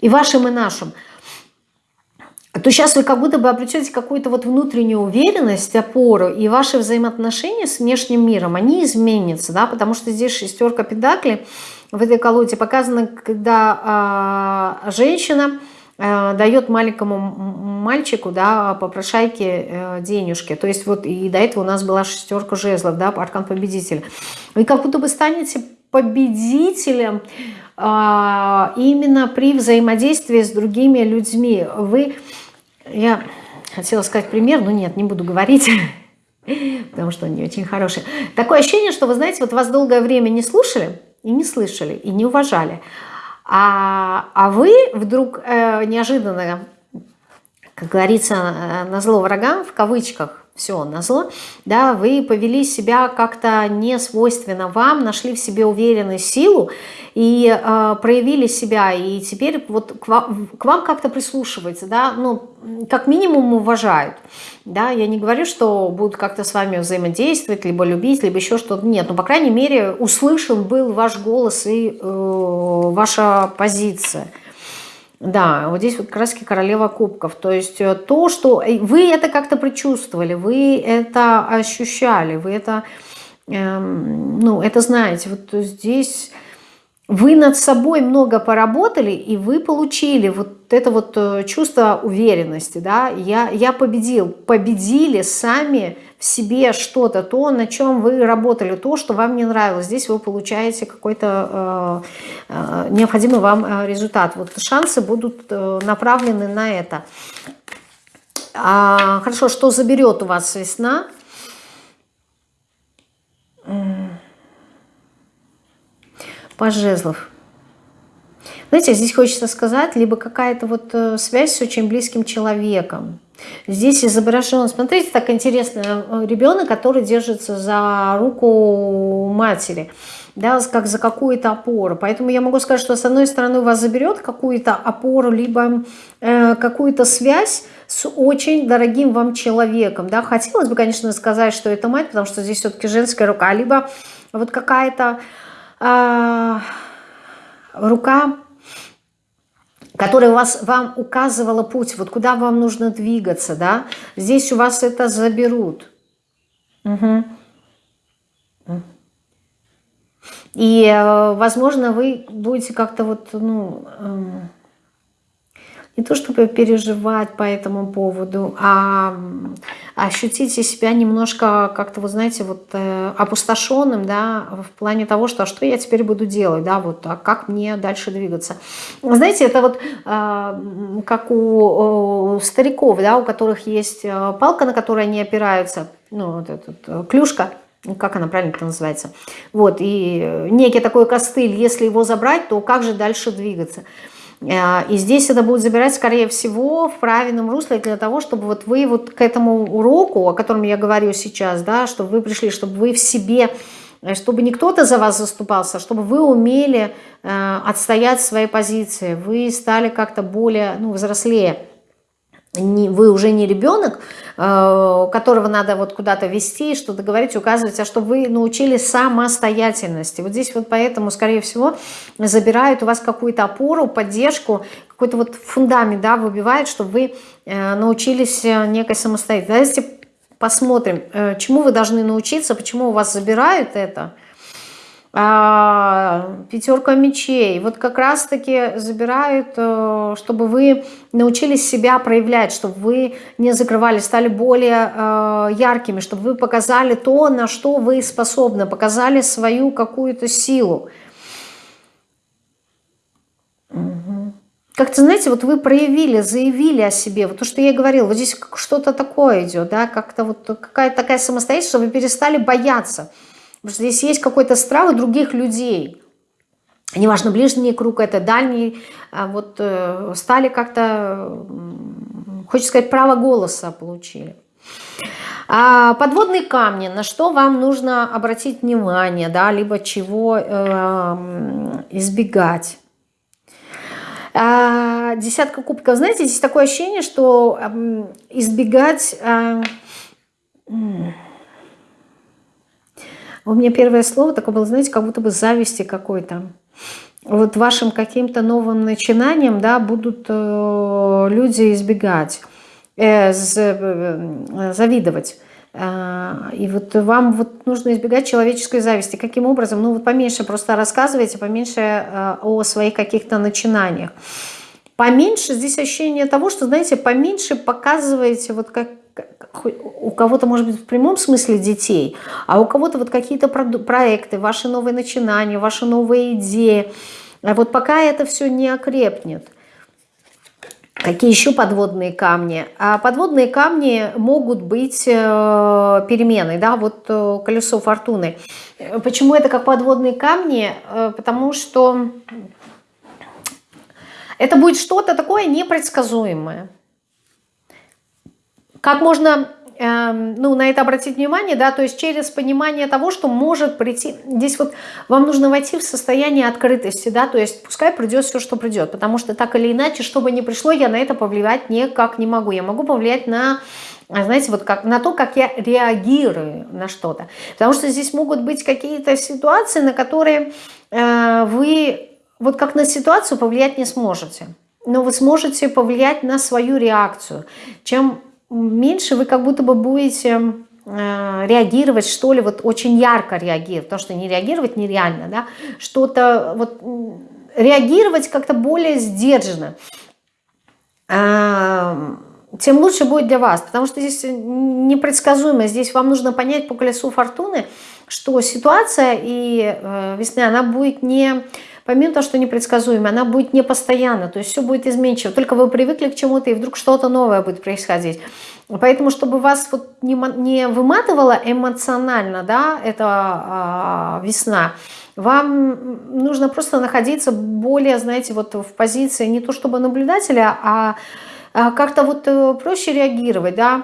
[SPEAKER 1] и вашим, и нашим, то сейчас вы как будто бы обретете какую-то вот внутреннюю уверенность, опору, и ваши взаимоотношения с внешним миром, они изменятся, да, потому что здесь шестерка педакли в этой колоде показано, когда э, женщина э, дает маленькому мальчику, да, попрошайке э, денежки, то есть вот и до этого у нас была шестерка жезлов, да, аркан победителя. Вы как будто бы станете победителем а, именно при взаимодействии с другими людьми. Вы, я хотела сказать пример, но нет, не буду говорить, *laughs* потому что он не очень хороший. Такое ощущение, что вы знаете, вот вас долгое время не слушали и не слышали, и не уважали. А, а вы вдруг э, неожиданно, как говорится, э, на зло врагам, в кавычках, все, назло, да, вы повели себя как-то не свойственно вам, нашли в себе уверенность, силу и э, проявили себя, и теперь вот к вам, к вам как-то прислушиваются, да, ну, как минимум уважают, да, я не говорю, что будут как-то с вами взаимодействовать, либо любить, либо еще что-то, нет, но, по крайней мере, услышан был ваш голос и э, ваша позиция – да, вот здесь вот краски королева кубков. То есть э, то, что э, вы это как-то предчувствовали, вы это ощущали, вы это, эм, ну, это знаете. Вот здесь вы над собой много поработали, и вы получили вот это вот э, чувство уверенности, да, я, я победил, победили сами себе что-то, то, на чем вы работали, то, что вам не нравилось, здесь вы получаете какой-то э, э, необходимый вам э, результат, вот шансы будут э, направлены на это. А, хорошо, что заберет у вас весна? Паж жезлов. Знаете, здесь хочется сказать, либо какая-то вот связь с очень близким человеком. Здесь изображен, смотрите, так интересно, э, ребенок, который держится за руку матери, да, как за какую-то опору. Поэтому я могу сказать, что с одной стороны вас заберет какую-то опору, либо э, какую-то связь с очень дорогим вам человеком. Да. Хотелось бы, конечно, сказать, что это мать, потому что здесь все-таки женская рука, либо вот какая-то э, рука которая вас, вам указывала путь, вот куда вам нужно двигаться, да, здесь у вас это заберут. Угу. И, э, возможно, вы будете как-то вот, ну, эм, не то чтобы переживать по этому поводу, а ощутите себя немножко как-то, вы знаете, вот э, опустошенным, да, в плане того, что а что я теперь буду делать, да, вот, а как мне дальше двигаться. Знаете, это вот э, как у, у стариков, да, у которых есть э, палка, на которой они опираются, ну, вот эта э, клюшка, как она правильно это называется, вот, и некий такой костыль, если его забрать, то как же дальше двигаться? Э, и здесь это будет забирать, скорее всего, в правильном русле для того, чтобы вот вы вот к этому уроку, о котором я говорю сейчас, да, чтобы вы пришли, чтобы вы в себе, чтобы не кто-то за вас заступался, а чтобы вы умели э, отстоять свои позиции, вы стали как-то более, ну, взрослее вы уже не ребенок, э, которого надо вот куда-то вести, что-то говорить, указывать, а чтобы вы научились самостоятельности. Вот здесь вот поэтому, скорее всего, забирают у вас какую-то опору, поддержку, какой-то вот фундамент, да, выбивает, чтобы вы э, научились э, некой самостоятельности. Давайте посмотрим, чему вы должны научиться, почему у вас забирают это – пятерка мечей. Вот как раз-таки забирают, э, чтобы вы научились себя проявлять, чтобы вы не закрывали, стали более э, яркими, чтобы вы показали то, на что вы способны, показали свою какую-то силу. Как-то, знаете, вот вы проявили, заявили о себе. Вот то, что я и говорила, вот здесь что-то такое идет, да, как-то вот какая-то такая самостоятельность, что вы перестали бояться. Потому что здесь есть какой-то страх других людей. Неважно, ближний круг это, дальний. А вот э, стали как-то, хочется сказать, право голоса получили. А подводные камни, на что вам нужно обратить внимание, да, либо чего э, избегать. А, десятка кубков. Знаете, здесь такое ощущение, что э, избегать... Э, у меня первое слово такое было, знаете, как будто бы зависти какой-то. Вот вашим каким-то новым начинанием, да, будут э, люди избегать, э, э, завидовать. И вот вам вот нужно избегать человеческой зависти. Каким образом? Ну вот поменьше просто рассказывайте, поменьше о своих каких-то начинаниях. Поменьше здесь ощущение того, что, знаете, поменьше показываете вот как у кого-то, может быть, в прямом смысле детей, а у кого-то вот какие-то проекты, ваши новые начинания, ваши новые идеи. А вот пока это все не окрепнет. Какие еще подводные камни? А подводные камни могут быть э, перемены, да, вот э, колесо фортуны. Почему это как подводные камни? Э, потому что это будет что-то такое непредсказуемое. Как можно эм, ну, на это обратить внимание, да, то есть через понимание того, что может прийти, здесь вот вам нужно войти в состояние открытости, да, то есть пускай придет все, что придет, потому что так или иначе, что бы ни пришло, я на это повлиять никак не могу, я могу повлиять на знаете, вот как, на то, как я реагирую на что-то. Потому что здесь могут быть какие-то ситуации, на которые э, вы вот как на ситуацию повлиять не сможете. Но вы сможете повлиять на свою реакцию. Чем меньше вы как будто бы будете э, реагировать, что ли, вот очень ярко реагировать, потому что не реагировать нереально, да, что-то вот реагировать как-то более сдержанно, а, тем лучше будет для вас, потому что здесь непредсказуемо, здесь вам нужно понять по колесу фортуны, что ситуация и э, весны, она будет не помимо того, что непредсказуемая, она будет непостоянна, то есть все будет изменчиво. Только вы привыкли к чему-то, и вдруг что-то новое будет происходить. Поэтому, чтобы вас вот не, не выматывало эмоционально, да, эта а, весна, вам нужно просто находиться более, знаете, вот в позиции не то чтобы наблюдателя, а, а как-то вот э, проще реагировать, да,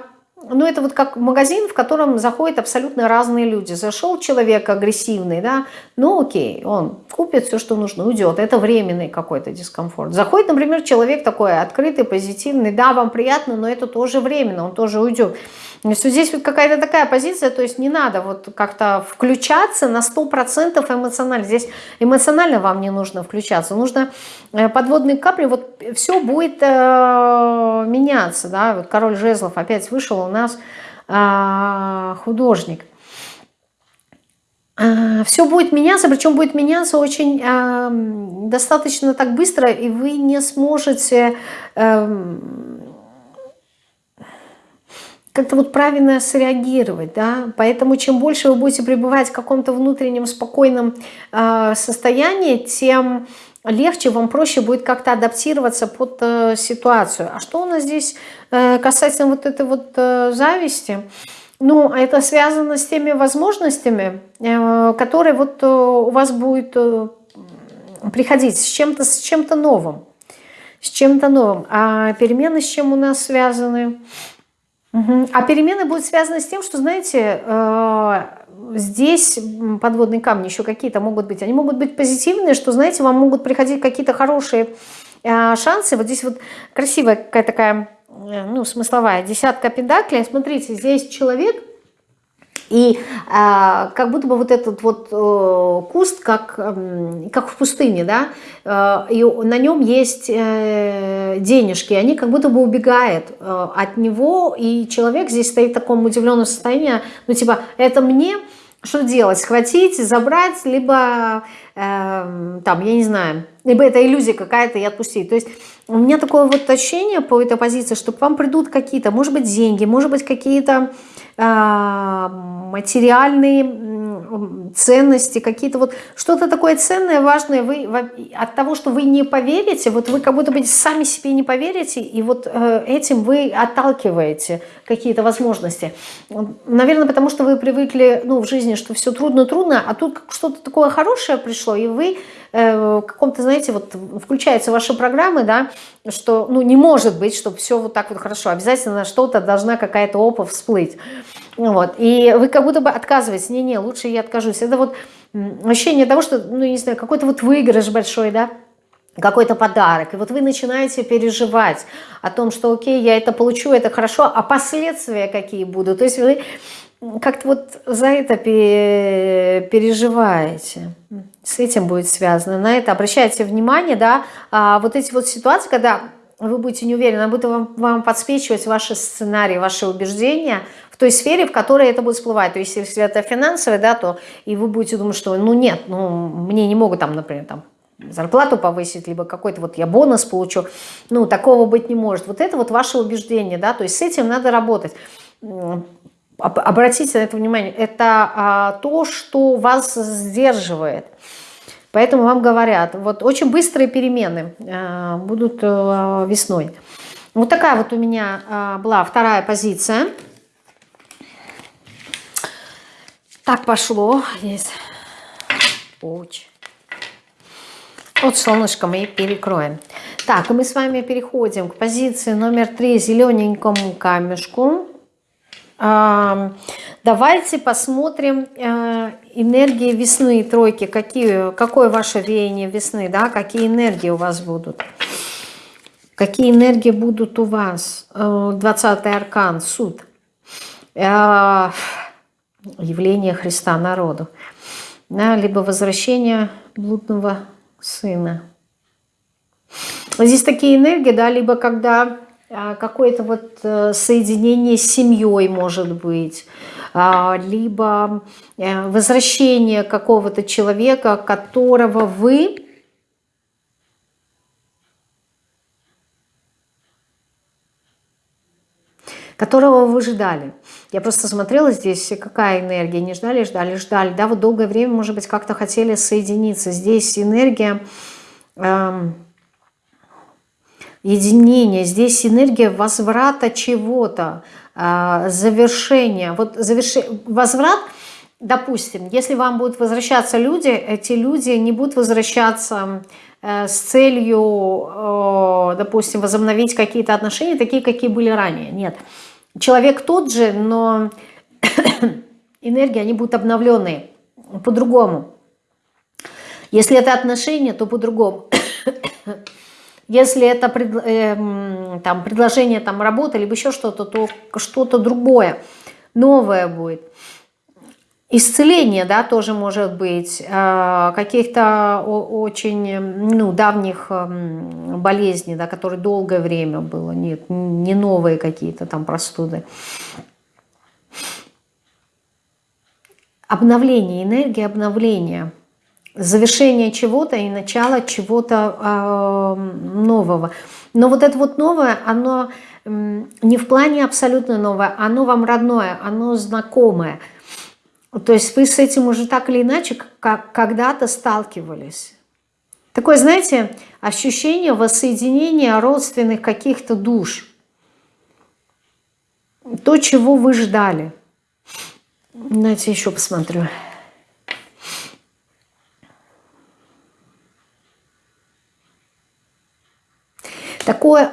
[SPEAKER 1] ну, это вот как магазин, в котором заходят абсолютно разные люди. Зашел человек агрессивный, да, ну окей, он купит все, что нужно, уйдет. Это временный какой-то дискомфорт. Заходит, например, человек такой открытый, позитивный, да, вам приятно, но это тоже временно, он тоже уйдет. То есть вот здесь вот какая-то такая позиция, то есть не надо вот как-то включаться на 100% эмоционально. Здесь эмоционально вам не нужно включаться, нужно э, подводные капли, вот все будет э, меняться, да, вот король жезлов опять вышел у нас э, художник. а, все будет меняться, причем будет меняться очень э, достаточно так быстро, и вы не сможете э, как-то вот правильно среагировать, да, поэтому чем больше вы будете пребывать в каком-то внутреннем спокойном э, состоянии, тем легче, вам проще будет как-то адаптироваться под э, ситуацию. А что у нас здесь э, касательно вот этой вот э, зависти? Ну, это связано с теми возможностями, э, которые вот э, у вас будет э, приходить с чем-то с чем-то новым. С чем-то новым. А перемены с чем у нас связаны? А перемены будут связаны с тем, что, знаете, здесь подводные камни еще какие-то могут быть. Они могут быть позитивные, что, знаете, вам могут приходить какие-то хорошие шансы. Вот здесь вот красивая какая-то такая Э, ну, смысловая, десятка педаклей. Смотрите, здесь человек, и э, как будто бы вот этот вот э, куст, как, э, как в пустыне, да, э, и на нем есть э, денежки, они как будто бы убегают э, от него, и человек здесь стоит в таком удивленном состоянии, ну типа, это мне, что делать, схватить, забрать, либо, э, там, я не знаю, либо это иллюзия какая-то и отпустить. То есть у меня такое вот ощущение по этой позиции, что к вам придут какие-то, может быть, деньги, может быть, какие-то материальные ценности, какие-то вот что-то такое ценное, важное. Вы от того, что вы не поверите, вот вы как будто бы сами себе не поверите, и вот э, этим вы отталкиваете какие-то возможности. Наверное, потому что вы привыкли ну, в жизни, что все трудно-трудно, а тут что-то такое хорошее пришло, и вы э, в каком-то, знаете, вот включаются ваши программы, да, что, ну, не может быть, чтобы все вот так вот хорошо, обязательно что-то должна какая-то опа всплыть. Вот. И вы как будто бы отказываетесь, не-не, лучше я откажусь. Это вот ощущение того, что, ну, не знаю, какой-то вот выигрыш большой, да, какой-то подарок, и вот вы начинаете переживать о том, что окей, я это получу, это хорошо, а последствия какие будут, то есть вы как-то вот за это переживаете, с этим будет связано, на это обращайте внимание, да, а вот эти вот ситуации, когда вы будете не уверены, будут вам, вам подсвечивать ваши сценарии, ваши убеждения той сфере, в которой это будет всплывать. То есть, если это финансовое, да, то и вы будете думать, что ну нет, ну мне не могут там, например, там зарплату повысить, либо какой-то вот я бонус получу. Ну, такого быть не может. Вот это вот ваше убеждение, да, то есть с этим надо работать. Обратите на это внимание. Это а, то, что вас сдерживает. Поэтому вам говорят, вот очень быстрые перемены а, будут а, весной. Вот такая вот у меня а, была вторая позиция. Так пошло. Здесь. Очень. Вот солнышко мы перекроем. Так, мы с вами переходим к позиции номер три, зелененькому камешку. Давайте посмотрим э, энергии весны, тройки, какие, какое ваше веяние весны, да, какие энергии у вас будут. Какие энергии будут у вас? 20 э, аркан, суд. Явление Христа народу. Да, либо возвращение блудного сына. Здесь такие энергии, да, либо когда а, какое-то вот э, соединение с семьей может быть, а, либо э, возвращение какого-то человека, которого вы которого вы ждали. Я просто смотрела здесь, какая энергия. Не ждали, ждали, ждали. Да, вот долгое время, может быть, как-то хотели соединиться. Здесь энергия эм, единения, здесь энергия возврата чего-то, э, завершения. Вот заверш... возврат, допустим, если вам будут возвращаться люди, эти люди не будут возвращаться э, с целью, э, допустим, возобновить какие-то отношения, такие, какие были ранее. Нет. Человек тот же, но *coughs* энергии, они будут обновленные по-другому. Если это отношения, то по-другому. *coughs* Если это пред, э, там, предложение там, работы, либо еще что-то, то что-то другое, новое будет. Исцеление, да, тоже может быть, э, каких-то очень ну, давних эм, болезней, да, которые долгое время было, нет, не новые какие-то там простуды. обновление, энергия обновления, завершение чего-то и начало чего-то э, нового. Но вот это вот новое, оно не в плане абсолютно новое, оно вам родное, оно знакомое. То есть вы с этим уже так или иначе когда-то сталкивались. Такое, знаете, ощущение воссоединения родственных каких-то душ. То, чего вы ждали. Давайте еще посмотрю. Такое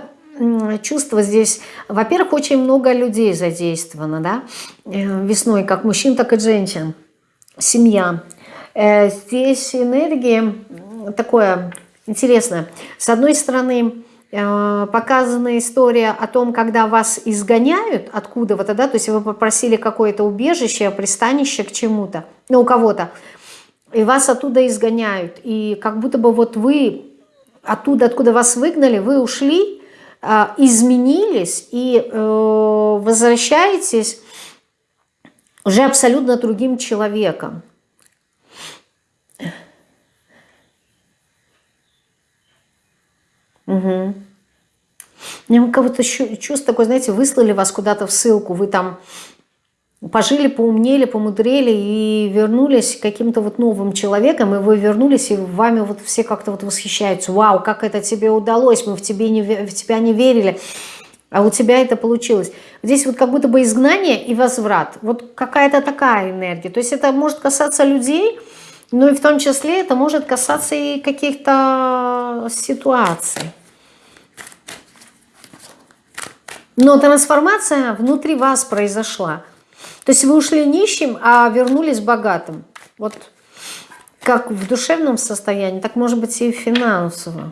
[SPEAKER 1] чувство здесь, во-первых, очень много людей задействовано, да, э, весной, как мужчин, так и женщин, семья. Э, здесь энергия такое интересное. С одной стороны, э, показана история о том, когда вас изгоняют откуда-то, да, то есть вы попросили какое-то убежище, пристанище к чему-то, ну, у кого-то, и вас оттуда изгоняют, и как будто бы вот вы оттуда, откуда вас выгнали, вы ушли, изменились и э, возвращаетесь уже абсолютно другим человеком. Угу. У кого-то чувство такое, знаете, выслали вас куда-то в ссылку, вы там пожили, поумнели, помудрели и вернулись каким-то вот новым человеком, и вы вернулись, и вами вот все как-то вот восхищаются. Вау, как это тебе удалось, мы в, тебе не, в тебя не верили, а у тебя это получилось. Здесь вот как будто бы изгнание и возврат. Вот какая-то такая энергия. То есть это может касаться людей, но и в том числе это может касаться и каких-то ситуаций. Но трансформация внутри вас произошла. То есть вы ушли нищим, а вернулись богатым. Вот как в душевном состоянии, так может быть и финансово.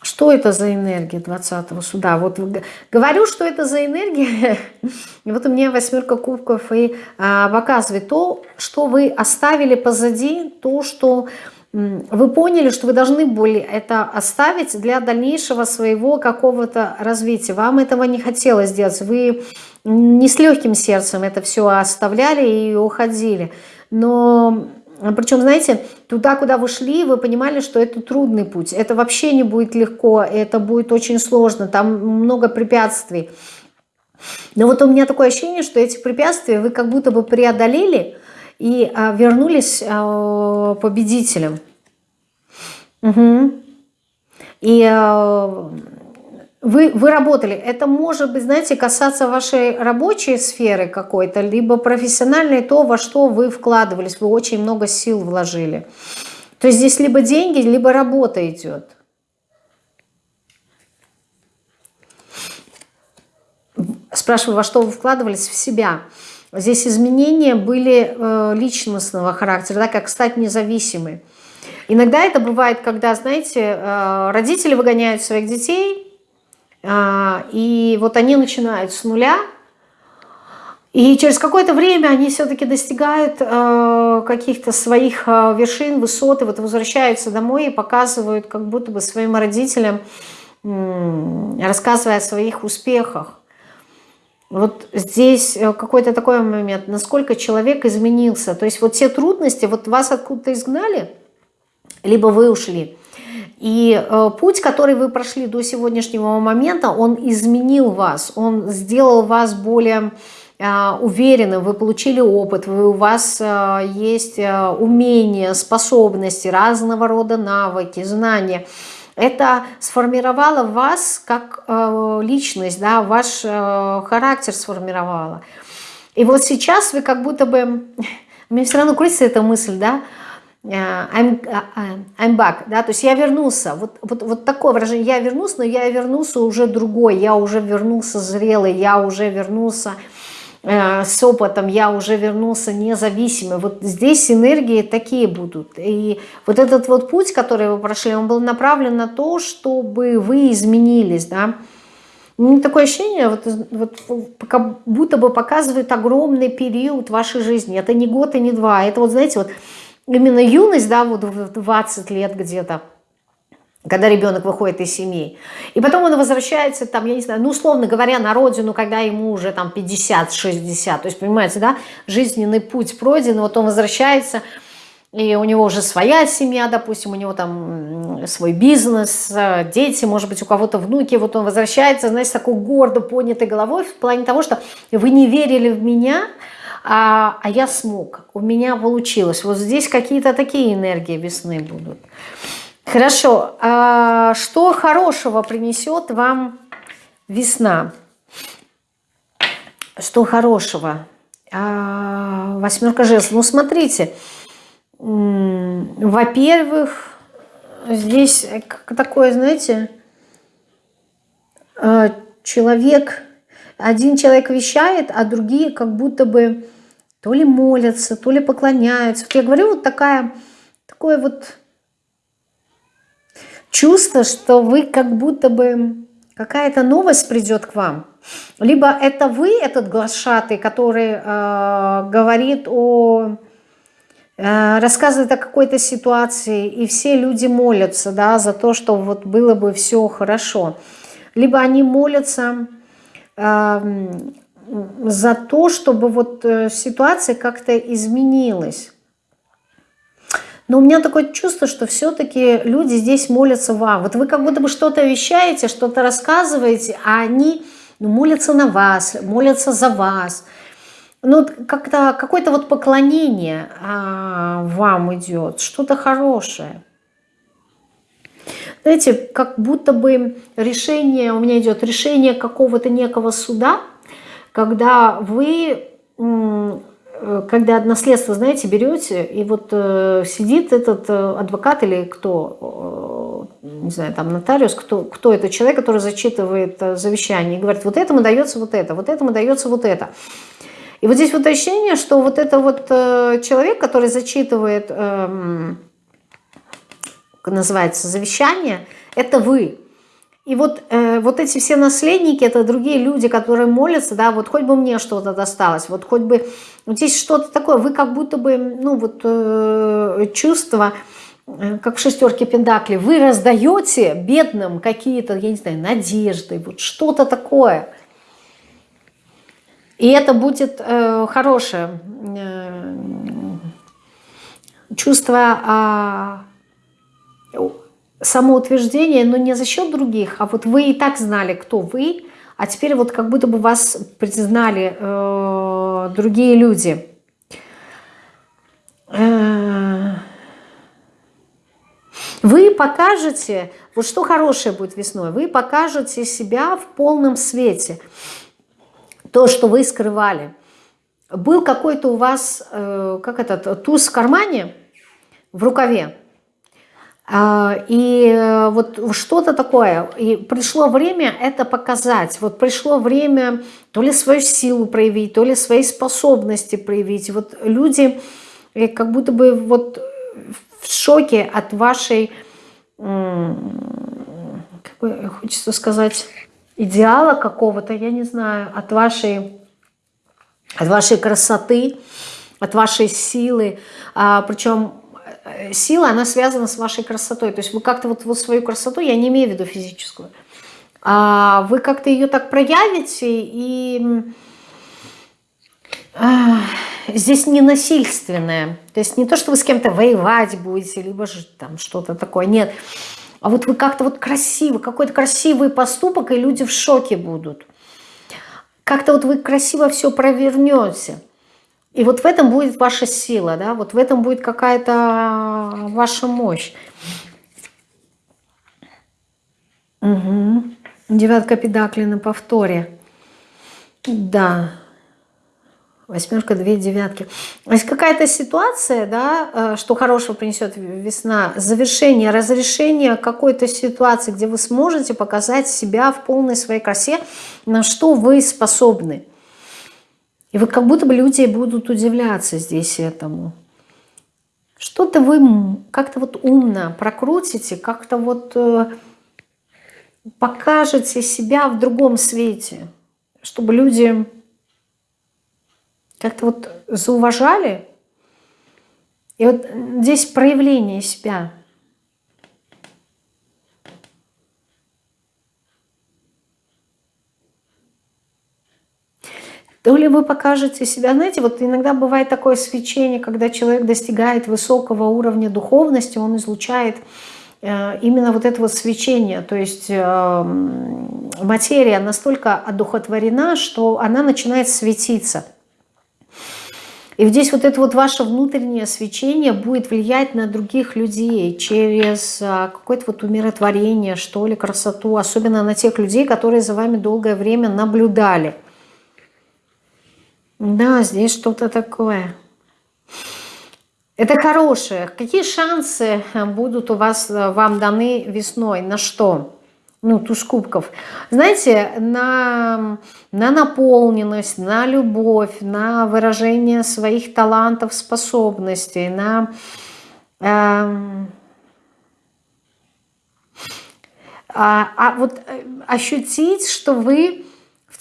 [SPEAKER 1] Что это за энергия 20-го суда? Вот говорю, что это за энергия. *laughs* И вот у меня восьмерка кубков и а, показывает то, что вы оставили позади, то, что вы поняли, что вы должны были это оставить для дальнейшего своего какого-то развития. Вам этого не хотелось сделать. Вы не с легким сердцем это все оставляли и уходили. Но причем, знаете, туда, куда вы шли, вы понимали, что это трудный путь. Это вообще не будет легко, это будет очень сложно, там много препятствий. Но вот у меня такое ощущение, что эти препятствия вы как будто бы преодолели, и а, вернулись а, победителем. Угу. И а, вы, вы работали. Это может быть, знаете, касаться вашей рабочей сферы какой-то, либо профессиональной, то, во что вы вкладывались, вы очень много сил вложили. То есть здесь либо деньги, либо работа идет. Спрашиваю, во что вы вкладывались? В себя. Здесь изменения были э, личностного характера, да, как стать независимой. Иногда это бывает, когда, знаете, э, родители выгоняют своих детей, и вот они начинают с нуля, и через какое-то время они все-таки достигают э, каких-то своих э, вершин, высот, и вот возвращаются домой и показывают как будто бы своим родителям, рассказывая о своих успехах. Вот здесь э, какой-то такой момент, насколько человек изменился. То есть вот все трудности, вот вас откуда-то изгнали, либо вы ушли. И э, путь, который вы прошли до сегодняшнего момента, он изменил вас, он сделал вас более э, уверенным, вы получили опыт, у вас э, есть умения, способности, разного рода навыки, знания – это сформировало вас как личность, да, ваш характер сформировало. И вот сейчас вы как будто бы, *laughs* меня все равно крутится эта мысль, да, I'm, э, I'm back, да, то есть я вернулся, вот, вот, вот такое выражение, я вернулся, но я вернулся уже другой, я уже вернулся зрелый, я уже вернулся Э, с опытом я уже вернулся независимый. Вот здесь энергии такие будут. И вот этот вот путь, который вы прошли, он был направлен на то, чтобы вы изменились, да. Ну, такое ощущение, вот, вот, как будто бы показывает огромный период вашей жизни. Это не год и не два. Это вот, знаете, вот именно юность, да, вот в 20 лет где-то, когда ребенок выходит из семьи. И потом он возвращается, там, я не знаю, ну, условно говоря, на родину, когда ему уже там 50-60. То есть, понимаете, да, жизненный путь пройден, вот он возвращается, и у него уже своя семья, допустим, у него там свой бизнес, дети, может быть, у кого-то внуки, вот он возвращается, знаете, такой гордо поднятой головой в плане того, что вы не верили в меня, а, а я смог, у меня получилось. Вот здесь какие-то такие энергии весны будут. Хорошо. А что хорошего принесет вам весна? Что хорошего? А, восьмерка жезлов. Ну, смотрите. Во-первых, здесь такое, знаете, а, человек, один человек вещает, а другие как будто бы то ли молятся, то ли поклоняются. Я говорю, вот такая, такое вот чувство, что вы как будто бы какая-то новость придет к вам. Либо это вы, этот глашатый, который э, говорит о э, рассказывает о какой-то ситуации, и все люди молятся да, за то, что вот было бы все хорошо. Либо они молятся э, за то, чтобы вот э, ситуация как-то изменилась. Но у меня такое чувство, что все-таки люди здесь молятся вам. Вот вы как будто бы что-то вещаете, что-то рассказываете, а они ну, молятся на вас, молятся за вас. Ну, как-то какое-то вот поклонение а, вам идет, что-то хорошее. Знаете, как будто бы решение, у меня идет решение какого-то некого суда, когда вы Э, когда наследство, знаете, берете, и вот э, сидит этот э, адвокат или кто, э, не знаю, там нотариус, кто, кто это человек, который зачитывает э, завещание и говорит, вот этому дается вот это, вот этому дается вот это. И вот здесь вот ощущение, что вот это вот э, человек, который зачитывает, э, называется, завещание, это вы. И вот, э, вот эти все наследники, это другие люди, которые молятся, да, вот хоть бы мне что-то досталось, вот хоть бы, вот здесь что-то такое, вы как будто бы, ну вот э, чувство, э, как в шестерке пентаклей, вы раздаете бедным какие-то, я не знаю, надежды, вот что-то такое. И это будет э, хорошее э, чувство... Э, самоутверждение, но не за счет других, а вот вы и так знали, кто вы, а теперь вот как будто бы вас признали э, другие люди. Э, вы покажете, вот что хорошее будет весной, вы покажете себя в полном свете. То, что вы скрывали. Был какой-то у вас, э, как этот, туз в кармане, в рукаве, и э, вот что-то такое. И пришло время это показать. Вот пришло время то ли свою силу проявить, то ли свои способности проявить. Вот люди э, как будто бы вот в шоке от вашей, какой, хочется сказать, идеала какого-то, я не знаю, от вашей, от вашей красоты, от вашей силы. А, причем сила, она связана с вашей красотой. То есть вы как-то вот, вот свою красоту, я не имею в виду физическую, а вы как-то ее так проявите, и а, здесь не насильственное. То есть не то, что вы с кем-то воевать будете, либо же там что-то такое, нет. А вот вы как-то вот красиво, какой-то красивый поступок, и люди в шоке будут. Как-то вот вы красиво все провернете. И вот в этом будет ваша сила, да, вот в этом будет какая-то ваша мощь. Угу. Девятка педакли на повторе. Да. Восьмерка, две девятки. То есть какая-то ситуация, да, э, что хорошего принесет весна, завершение, разрешение какой-то ситуации, где вы сможете показать себя в полной своей красе, на что вы способны. И вы как будто бы люди будут удивляться здесь этому. Что-то вы как-то вот умно прокрутите, как-то вот э, покажете себя в другом свете, чтобы люди как-то вот зауважали. И вот здесь проявление себя. То ли вы покажете себя, знаете, вот иногда бывает такое свечение, когда человек достигает высокого уровня духовности, он излучает э, именно вот это вот свечение, то есть э, материя настолько одухотворена, что она начинает светиться. И здесь вот это вот ваше внутреннее свечение будет влиять на других людей через э, какое-то вот умиротворение, что ли, красоту, особенно на тех людей, которые за вами долгое время наблюдали – да, здесь что-то такое. Это хорошее. Какие шансы будут у вас, э, вам даны весной? На что? Ну, туз кубков. Знаете, на, на наполненность, на любовь, на выражение своих талантов, способностей, на... Э, а, а вот э, ощутить, что вы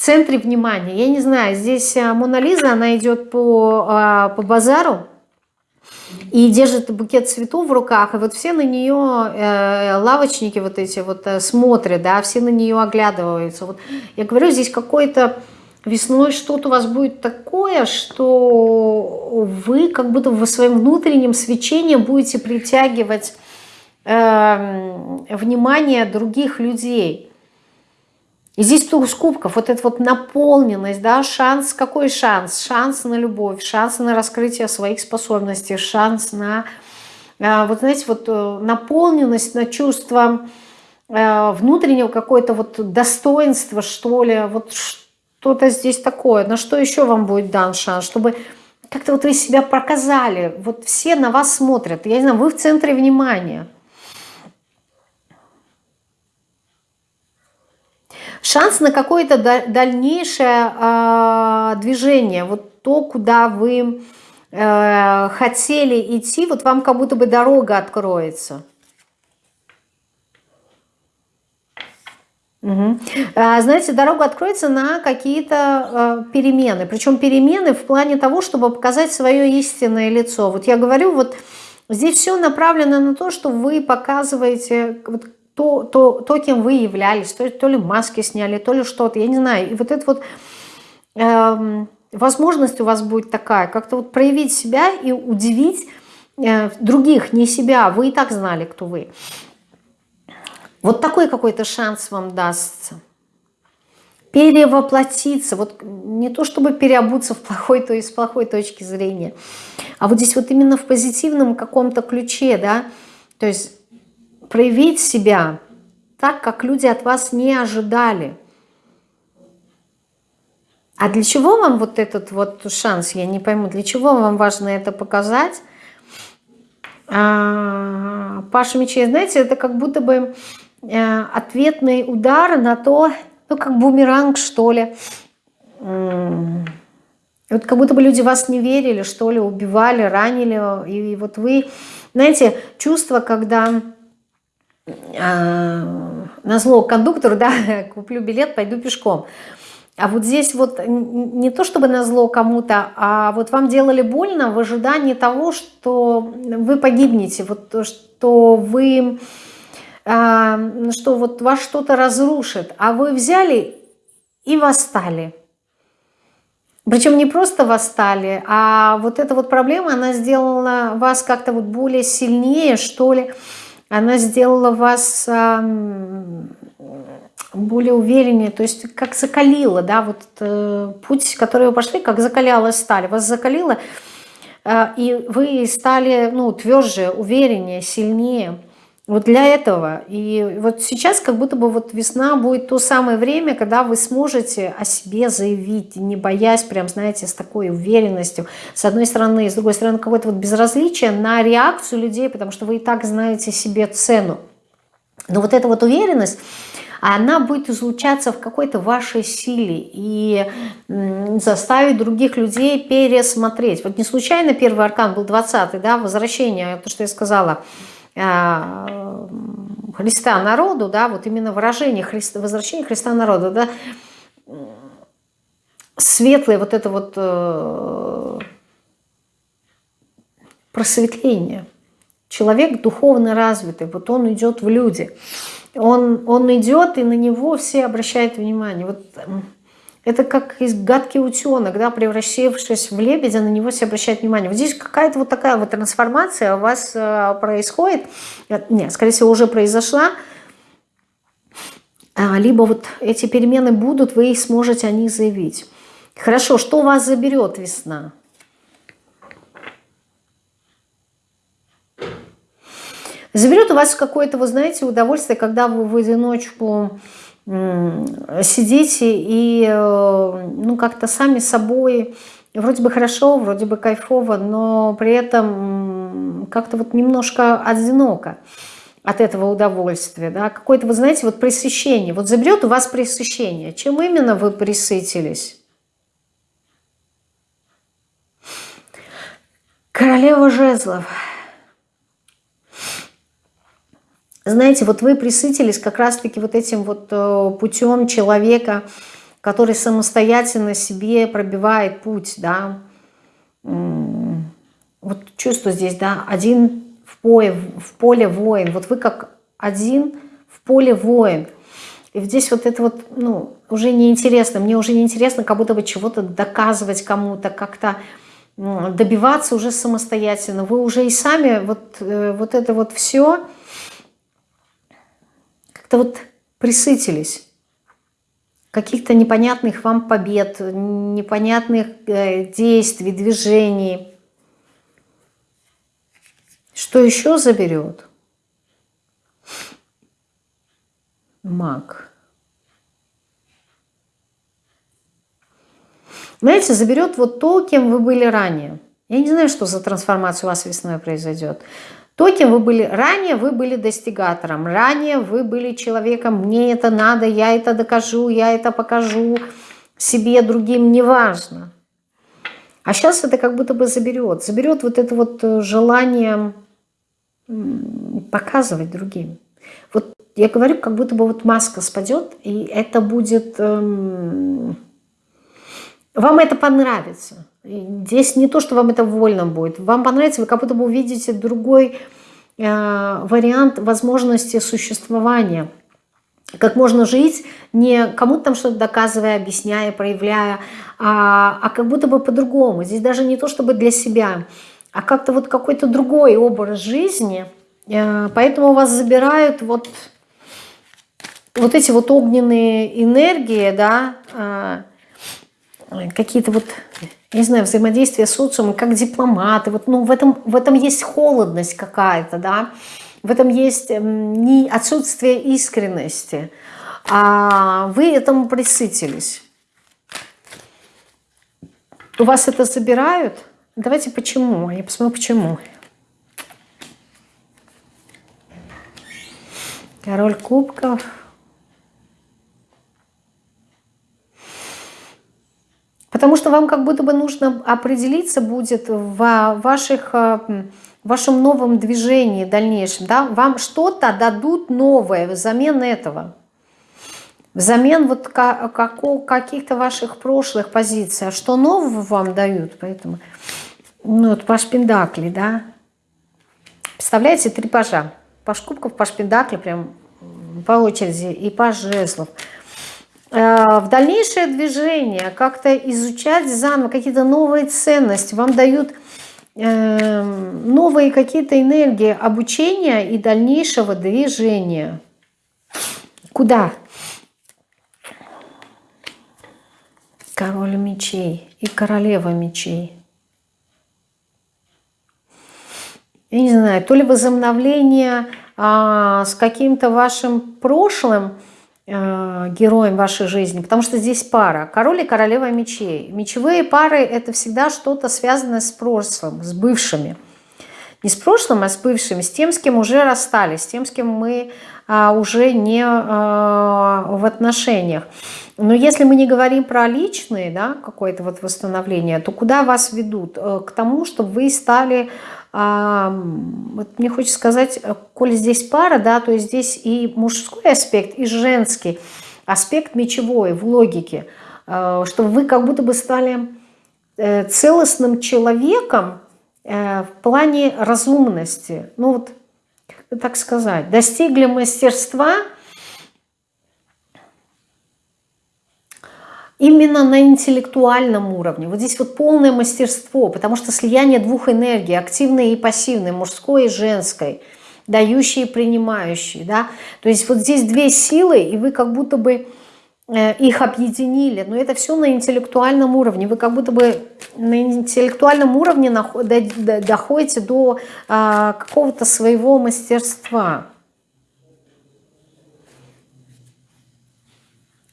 [SPEAKER 1] центре внимания. Я не знаю, здесь э, Мона Лиза, она идет по, а, по базару и держит букет цветов в руках, и вот все на нее, э, лавочники вот эти вот э, смотрят, да, все на нее оглядываются. Вот я говорю, здесь какой-то весной что-то у вас будет такое, что вы как будто в своем внутреннем свечении будете притягивать э, внимание других людей. И здесь туз кубков, вот эта вот наполненность, да, шанс, какой шанс? Шанс на любовь, шанс на раскрытие своих способностей, шанс на, э, вот знаете, вот э, наполненность, на чувство э, внутреннего какое-то вот достоинства, что ли, вот что-то здесь такое. На что еще вам будет дан шанс? Чтобы как-то вот вы себя показали, вот все на вас смотрят, я не знаю, вы в центре внимания – шанс на какое-то дальнейшее э, движение, вот то, куда вы э, хотели идти, вот вам как будто бы дорога откроется. Угу. А, знаете, дорога откроется на какие-то э, перемены. Причем перемены в плане того, чтобы показать свое истинное лицо. Вот я говорю, вот здесь все направлено на то, что вы показываете вот, то, то, то кем вы являлись, то, то ли маски сняли, то ли что-то, я не знаю. И вот эта вот э, возможность у вас будет такая, как-то вот проявить себя и удивить э, других, не себя. Вы и так знали, кто вы. Вот такой какой-то шанс вам дастся. Перевоплотиться, вот не то чтобы переобуться в плохой, то есть с плохой точки зрения, а вот здесь вот именно в позитивном каком-то ключе, да, то есть проявить себя так, как люди от вас не ожидали. А для чего вам вот этот вот шанс, я не пойму, для чего вам важно это показать? А, Паша Мечей, знаете, это как будто бы э, ответный удар на то, ну как бумеранг что ли. Вот как будто бы люди вас не верили, что ли, убивали, ранили. И вот вы, знаете, чувство, когда на зло кондуктору, да, *laughs* куплю билет, пойду пешком. А вот здесь вот не то чтобы на зло кому-то, а вот вам делали больно в ожидании того, что вы погибнете, вот то, что вы, а, что вот вас что-то разрушит, а вы взяли и восстали. Причем не просто восстали, а вот эта вот проблема, она сделала вас как-то вот более сильнее, что ли, она сделала вас более увереннее, то есть как закалила, да, вот э, путь, который вы пошли, как закаляла сталь, вас закалила, э, и вы стали, ну, тверже, увереннее, сильнее. Вот для этого. И вот сейчас как будто бы вот весна будет то самое время, когда вы сможете о себе заявить, не боясь прям, знаете, с такой уверенностью. С одной стороны, с другой стороны, какое-то вот безразличие на реакцию людей, потому что вы и так знаете себе цену. Но вот эта вот уверенность, она будет излучаться в какой-то вашей силе и заставить других людей пересмотреть. Вот не случайно первый аркан был 20-й, да, возвращение, то, что я сказала – Христа народу, да, вот именно выражение Христа, возвращение Христа народу, да, светлое вот это вот э, просветление. Человек духовно развитый, вот он идет в люди. Он, он идет, и на него все обращают внимание. Вот Это как гадкий утенок, да, превращавшись в лебедя, на него все обращают внимание. Вот здесь какая-то вот такая вот трансформация у вас э, происходит. Нет, скорее всего, уже произошла. А, либо вот эти перемены будут, вы сможете о них заявить. Хорошо, что вас заберет весна? Заберет у вас какое-то, вы знаете, удовольствие, когда вы в одиночку сидите и э, ну, как-то сами собой, вроде бы хорошо, вроде бы кайфово, но при этом как-то вот немножко одиноко от этого удовольствия, да, какое-то, вы знаете, вот пресыщение, вот заберет у вас пресыщение, чем именно вы присытились? Королева жезлов. Знаете, вот вы присытились как раз-таки вот этим вот э, путем человека, который самостоятельно себе пробивает путь, да. Вот чувство здесь, да, один в поле, в поле воин. Вот вы как один в поле воин. И здесь вот это вот, ну, уже неинтересно. Мне уже неинтересно как будто бы чего-то доказывать кому-то, как-то добиваться уже самостоятельно. Вы уже и сами вот, э, вот это вот все как-то вот присытились каких-то непонятных вам побед, непонятных э, действий, движений. Что еще заберет? Маг. Знаете, заберет вот то, кем вы были ранее. Я не знаю, что за трансформация у вас весной произойдет. То, кем вы были ранее, вы были достигатором. Ранее вы были человеком, мне это надо, я это докажу, я это покажу себе, другим, неважно. А сейчас это как будто бы заберет. Заберет вот это вот э, желание показывать другим. Вот я говорю, как будто бы вот маска спадет, и это будет... Эм, вам это понравится. Здесь не то, что вам это вольно будет. Вам понравится, вы как будто бы увидите другой э, вариант возможности существования. Как можно жить, не кому-то там что-то доказывая, объясняя, проявляя, а, а как будто бы по-другому. Здесь даже не то, чтобы для себя, а как-то вот какой-то другой образ жизни. Э, поэтому вас забирают вот, вот эти вот огненные энергии, да, э, какие-то вот не знаю, взаимодействие с социумом, как дипломаты. Вот, ну, в, этом, в этом есть холодность какая-то, да, в этом есть не отсутствие искренности, а вы этому присытились. У вас это забирают? Давайте почему? Я посмотрю, почему. Король кубков. Потому что вам как будто бы нужно определиться будет в ваших, э, в вашем новом движении дальнейшем. Да? Вам что-то дадут новое взамен этого. Взамен вот каких-то ваших прошлых позиций. А что нового вам дают? Поэтому, ну, вот паш Пендакли, да? Представляете, три пажа. Паш кубков, паш Пендакли, прям по очереди, и паш жезлов – в дальнейшее движение, как-то изучать заново какие-то новые ценности, вам дают э, новые какие-то энергии обучения и дальнейшего движения. Куда? Король мечей и королева мечей. Я не знаю, то ли возобновление а, с каким-то вашим прошлым, героем вашей жизни, потому что здесь пара, король и королева мечей. Мечевые пары это всегда что-то связанное с прошлым, с бывшими. Не с прошлым, а с бывшими, с тем, с кем уже расстались, с тем, с кем мы а, уже не а, в отношениях. Но если мы не говорим про личные, да, какое-то вот восстановление, то куда вас ведут? Э, к тому, чтобы вы стали вот мне хочется сказать, э, коль здесь пара, да, то есть здесь и мужской аспект, и женский аспект мечевой в логике, э, чтобы вы как будто бы стали э, целостным человеком в плане разумности, ну вот, так сказать, достигли мастерства именно на интеллектуальном уровне. Вот здесь вот полное мастерство, потому что слияние двух энергий, активной и пассивной, мужской и женской, дающей и принимающей. Да? То есть вот здесь две силы, и вы как будто бы э, их объединили. Но это все на интеллектуальном уровне. Вы как будто бы на интеллектуальном уровне доходите до а, какого-то своего мастерства.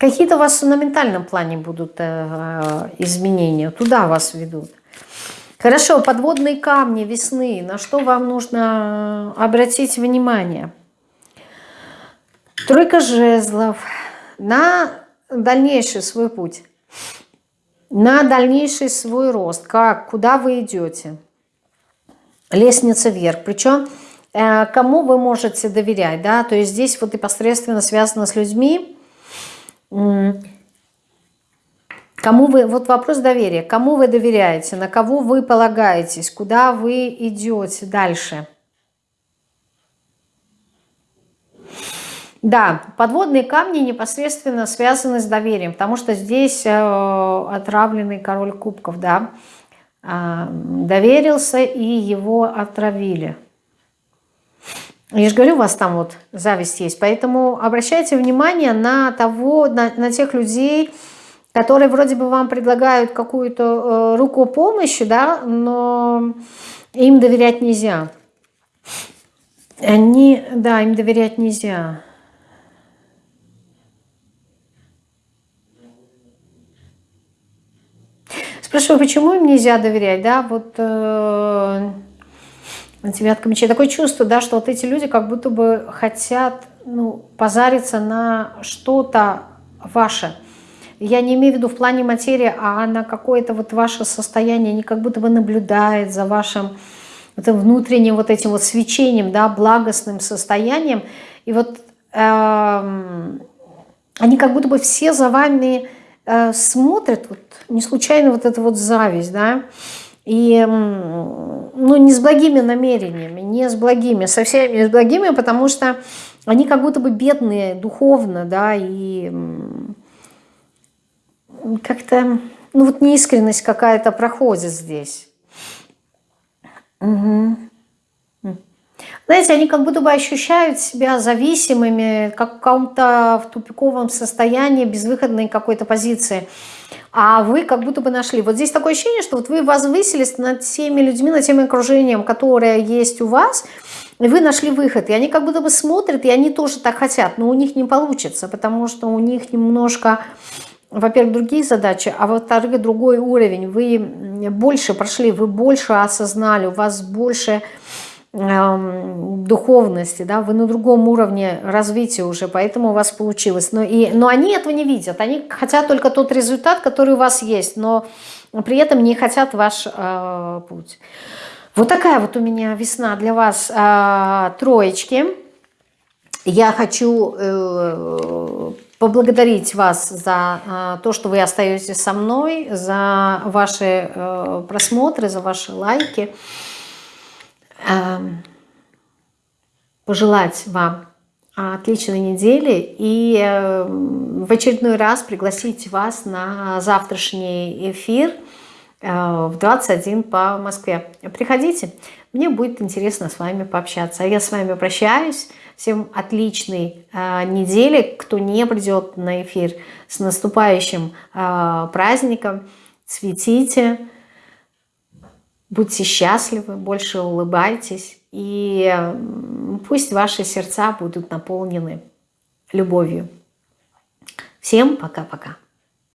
[SPEAKER 1] Какие-то у вас на ментальном плане будут э, изменения, туда вас ведут. Хорошо, подводные камни весны, на что вам нужно обратить внимание? Тройка жезлов. На дальнейший свой путь, на дальнейший свой рост, как, куда вы идете. Лестница вверх, причем э, кому вы можете доверять, да, то есть здесь вот непосредственно связано с людьми, Кому вы, вот вопрос доверия, кому вы доверяете, на кого вы полагаетесь, куда вы идете дальше? Да, подводные камни непосредственно связаны с доверием, потому что здесь э, отравленный король кубков, да, э, доверился и его отравили. Я же говорю, у вас там вот зависть есть. Поэтому обращайте внимание на того, на, на тех людей, которые вроде бы вам предлагают какую-то э, руку помощи, да, но им доверять нельзя. Они, да, им доверять нельзя. Спрашиваю, почему им нельзя доверять, да, вот... Э, Девятка мечей. Такое чувство, да, что вот эти люди как будто бы хотят ну, позариться на что-то ваше. Я не имею в виду в плане материи, а на какое-то вот ваше состояние. Они как будто бы наблюдают за вашим это внутренним вот этим вот свечением, да, благостным состоянием. И вот э, они как будто бы все за вами э, смотрят, вот, не случайно вот эта вот зависть, да, и ну, не с благими намерениями, не с благими, совсем не с благими, потому что они как будто бы бедные духовно, да, и как-то, ну вот неискренность какая-то проходит здесь. Угу. Знаете, они как будто бы ощущают себя зависимыми, как в каком-то в тупиковом состоянии, безвыходной какой-то позиции а вы как будто бы нашли. Вот здесь такое ощущение, что вот вы возвысились над теми людьми, над тем окружением, которое есть у вас, и вы нашли выход. И они как будто бы смотрят, и они тоже так хотят, но у них не получится, потому что у них немножко, во-первых, другие задачи, а во-вторых, другой уровень. Вы больше прошли, вы больше осознали, у вас больше духовности, да, вы на другом уровне развития уже, поэтому у вас получилось. Но, и, но они этого не видят, они хотят только тот результат, который у вас есть, но при этом не хотят ваш э, путь. Вот такая вот у меня весна для вас э, троечки. Я хочу э, поблагодарить вас за э, то, что вы остаетесь со мной, за ваши э, просмотры, за ваши лайки. Пожелать вам отличной недели и эм, в очередной раз пригласить вас на завтрашний эфир э, в 21 по Москве. Приходите, мне будет интересно с вами пообщаться. А я с вами прощаюсь. Всем отличной э, недели. Кто не придет на эфир, с наступающим э, праздником. Цветите. Будьте счастливы, больше улыбайтесь, и пусть ваши сердца будут наполнены любовью. Всем пока-пока.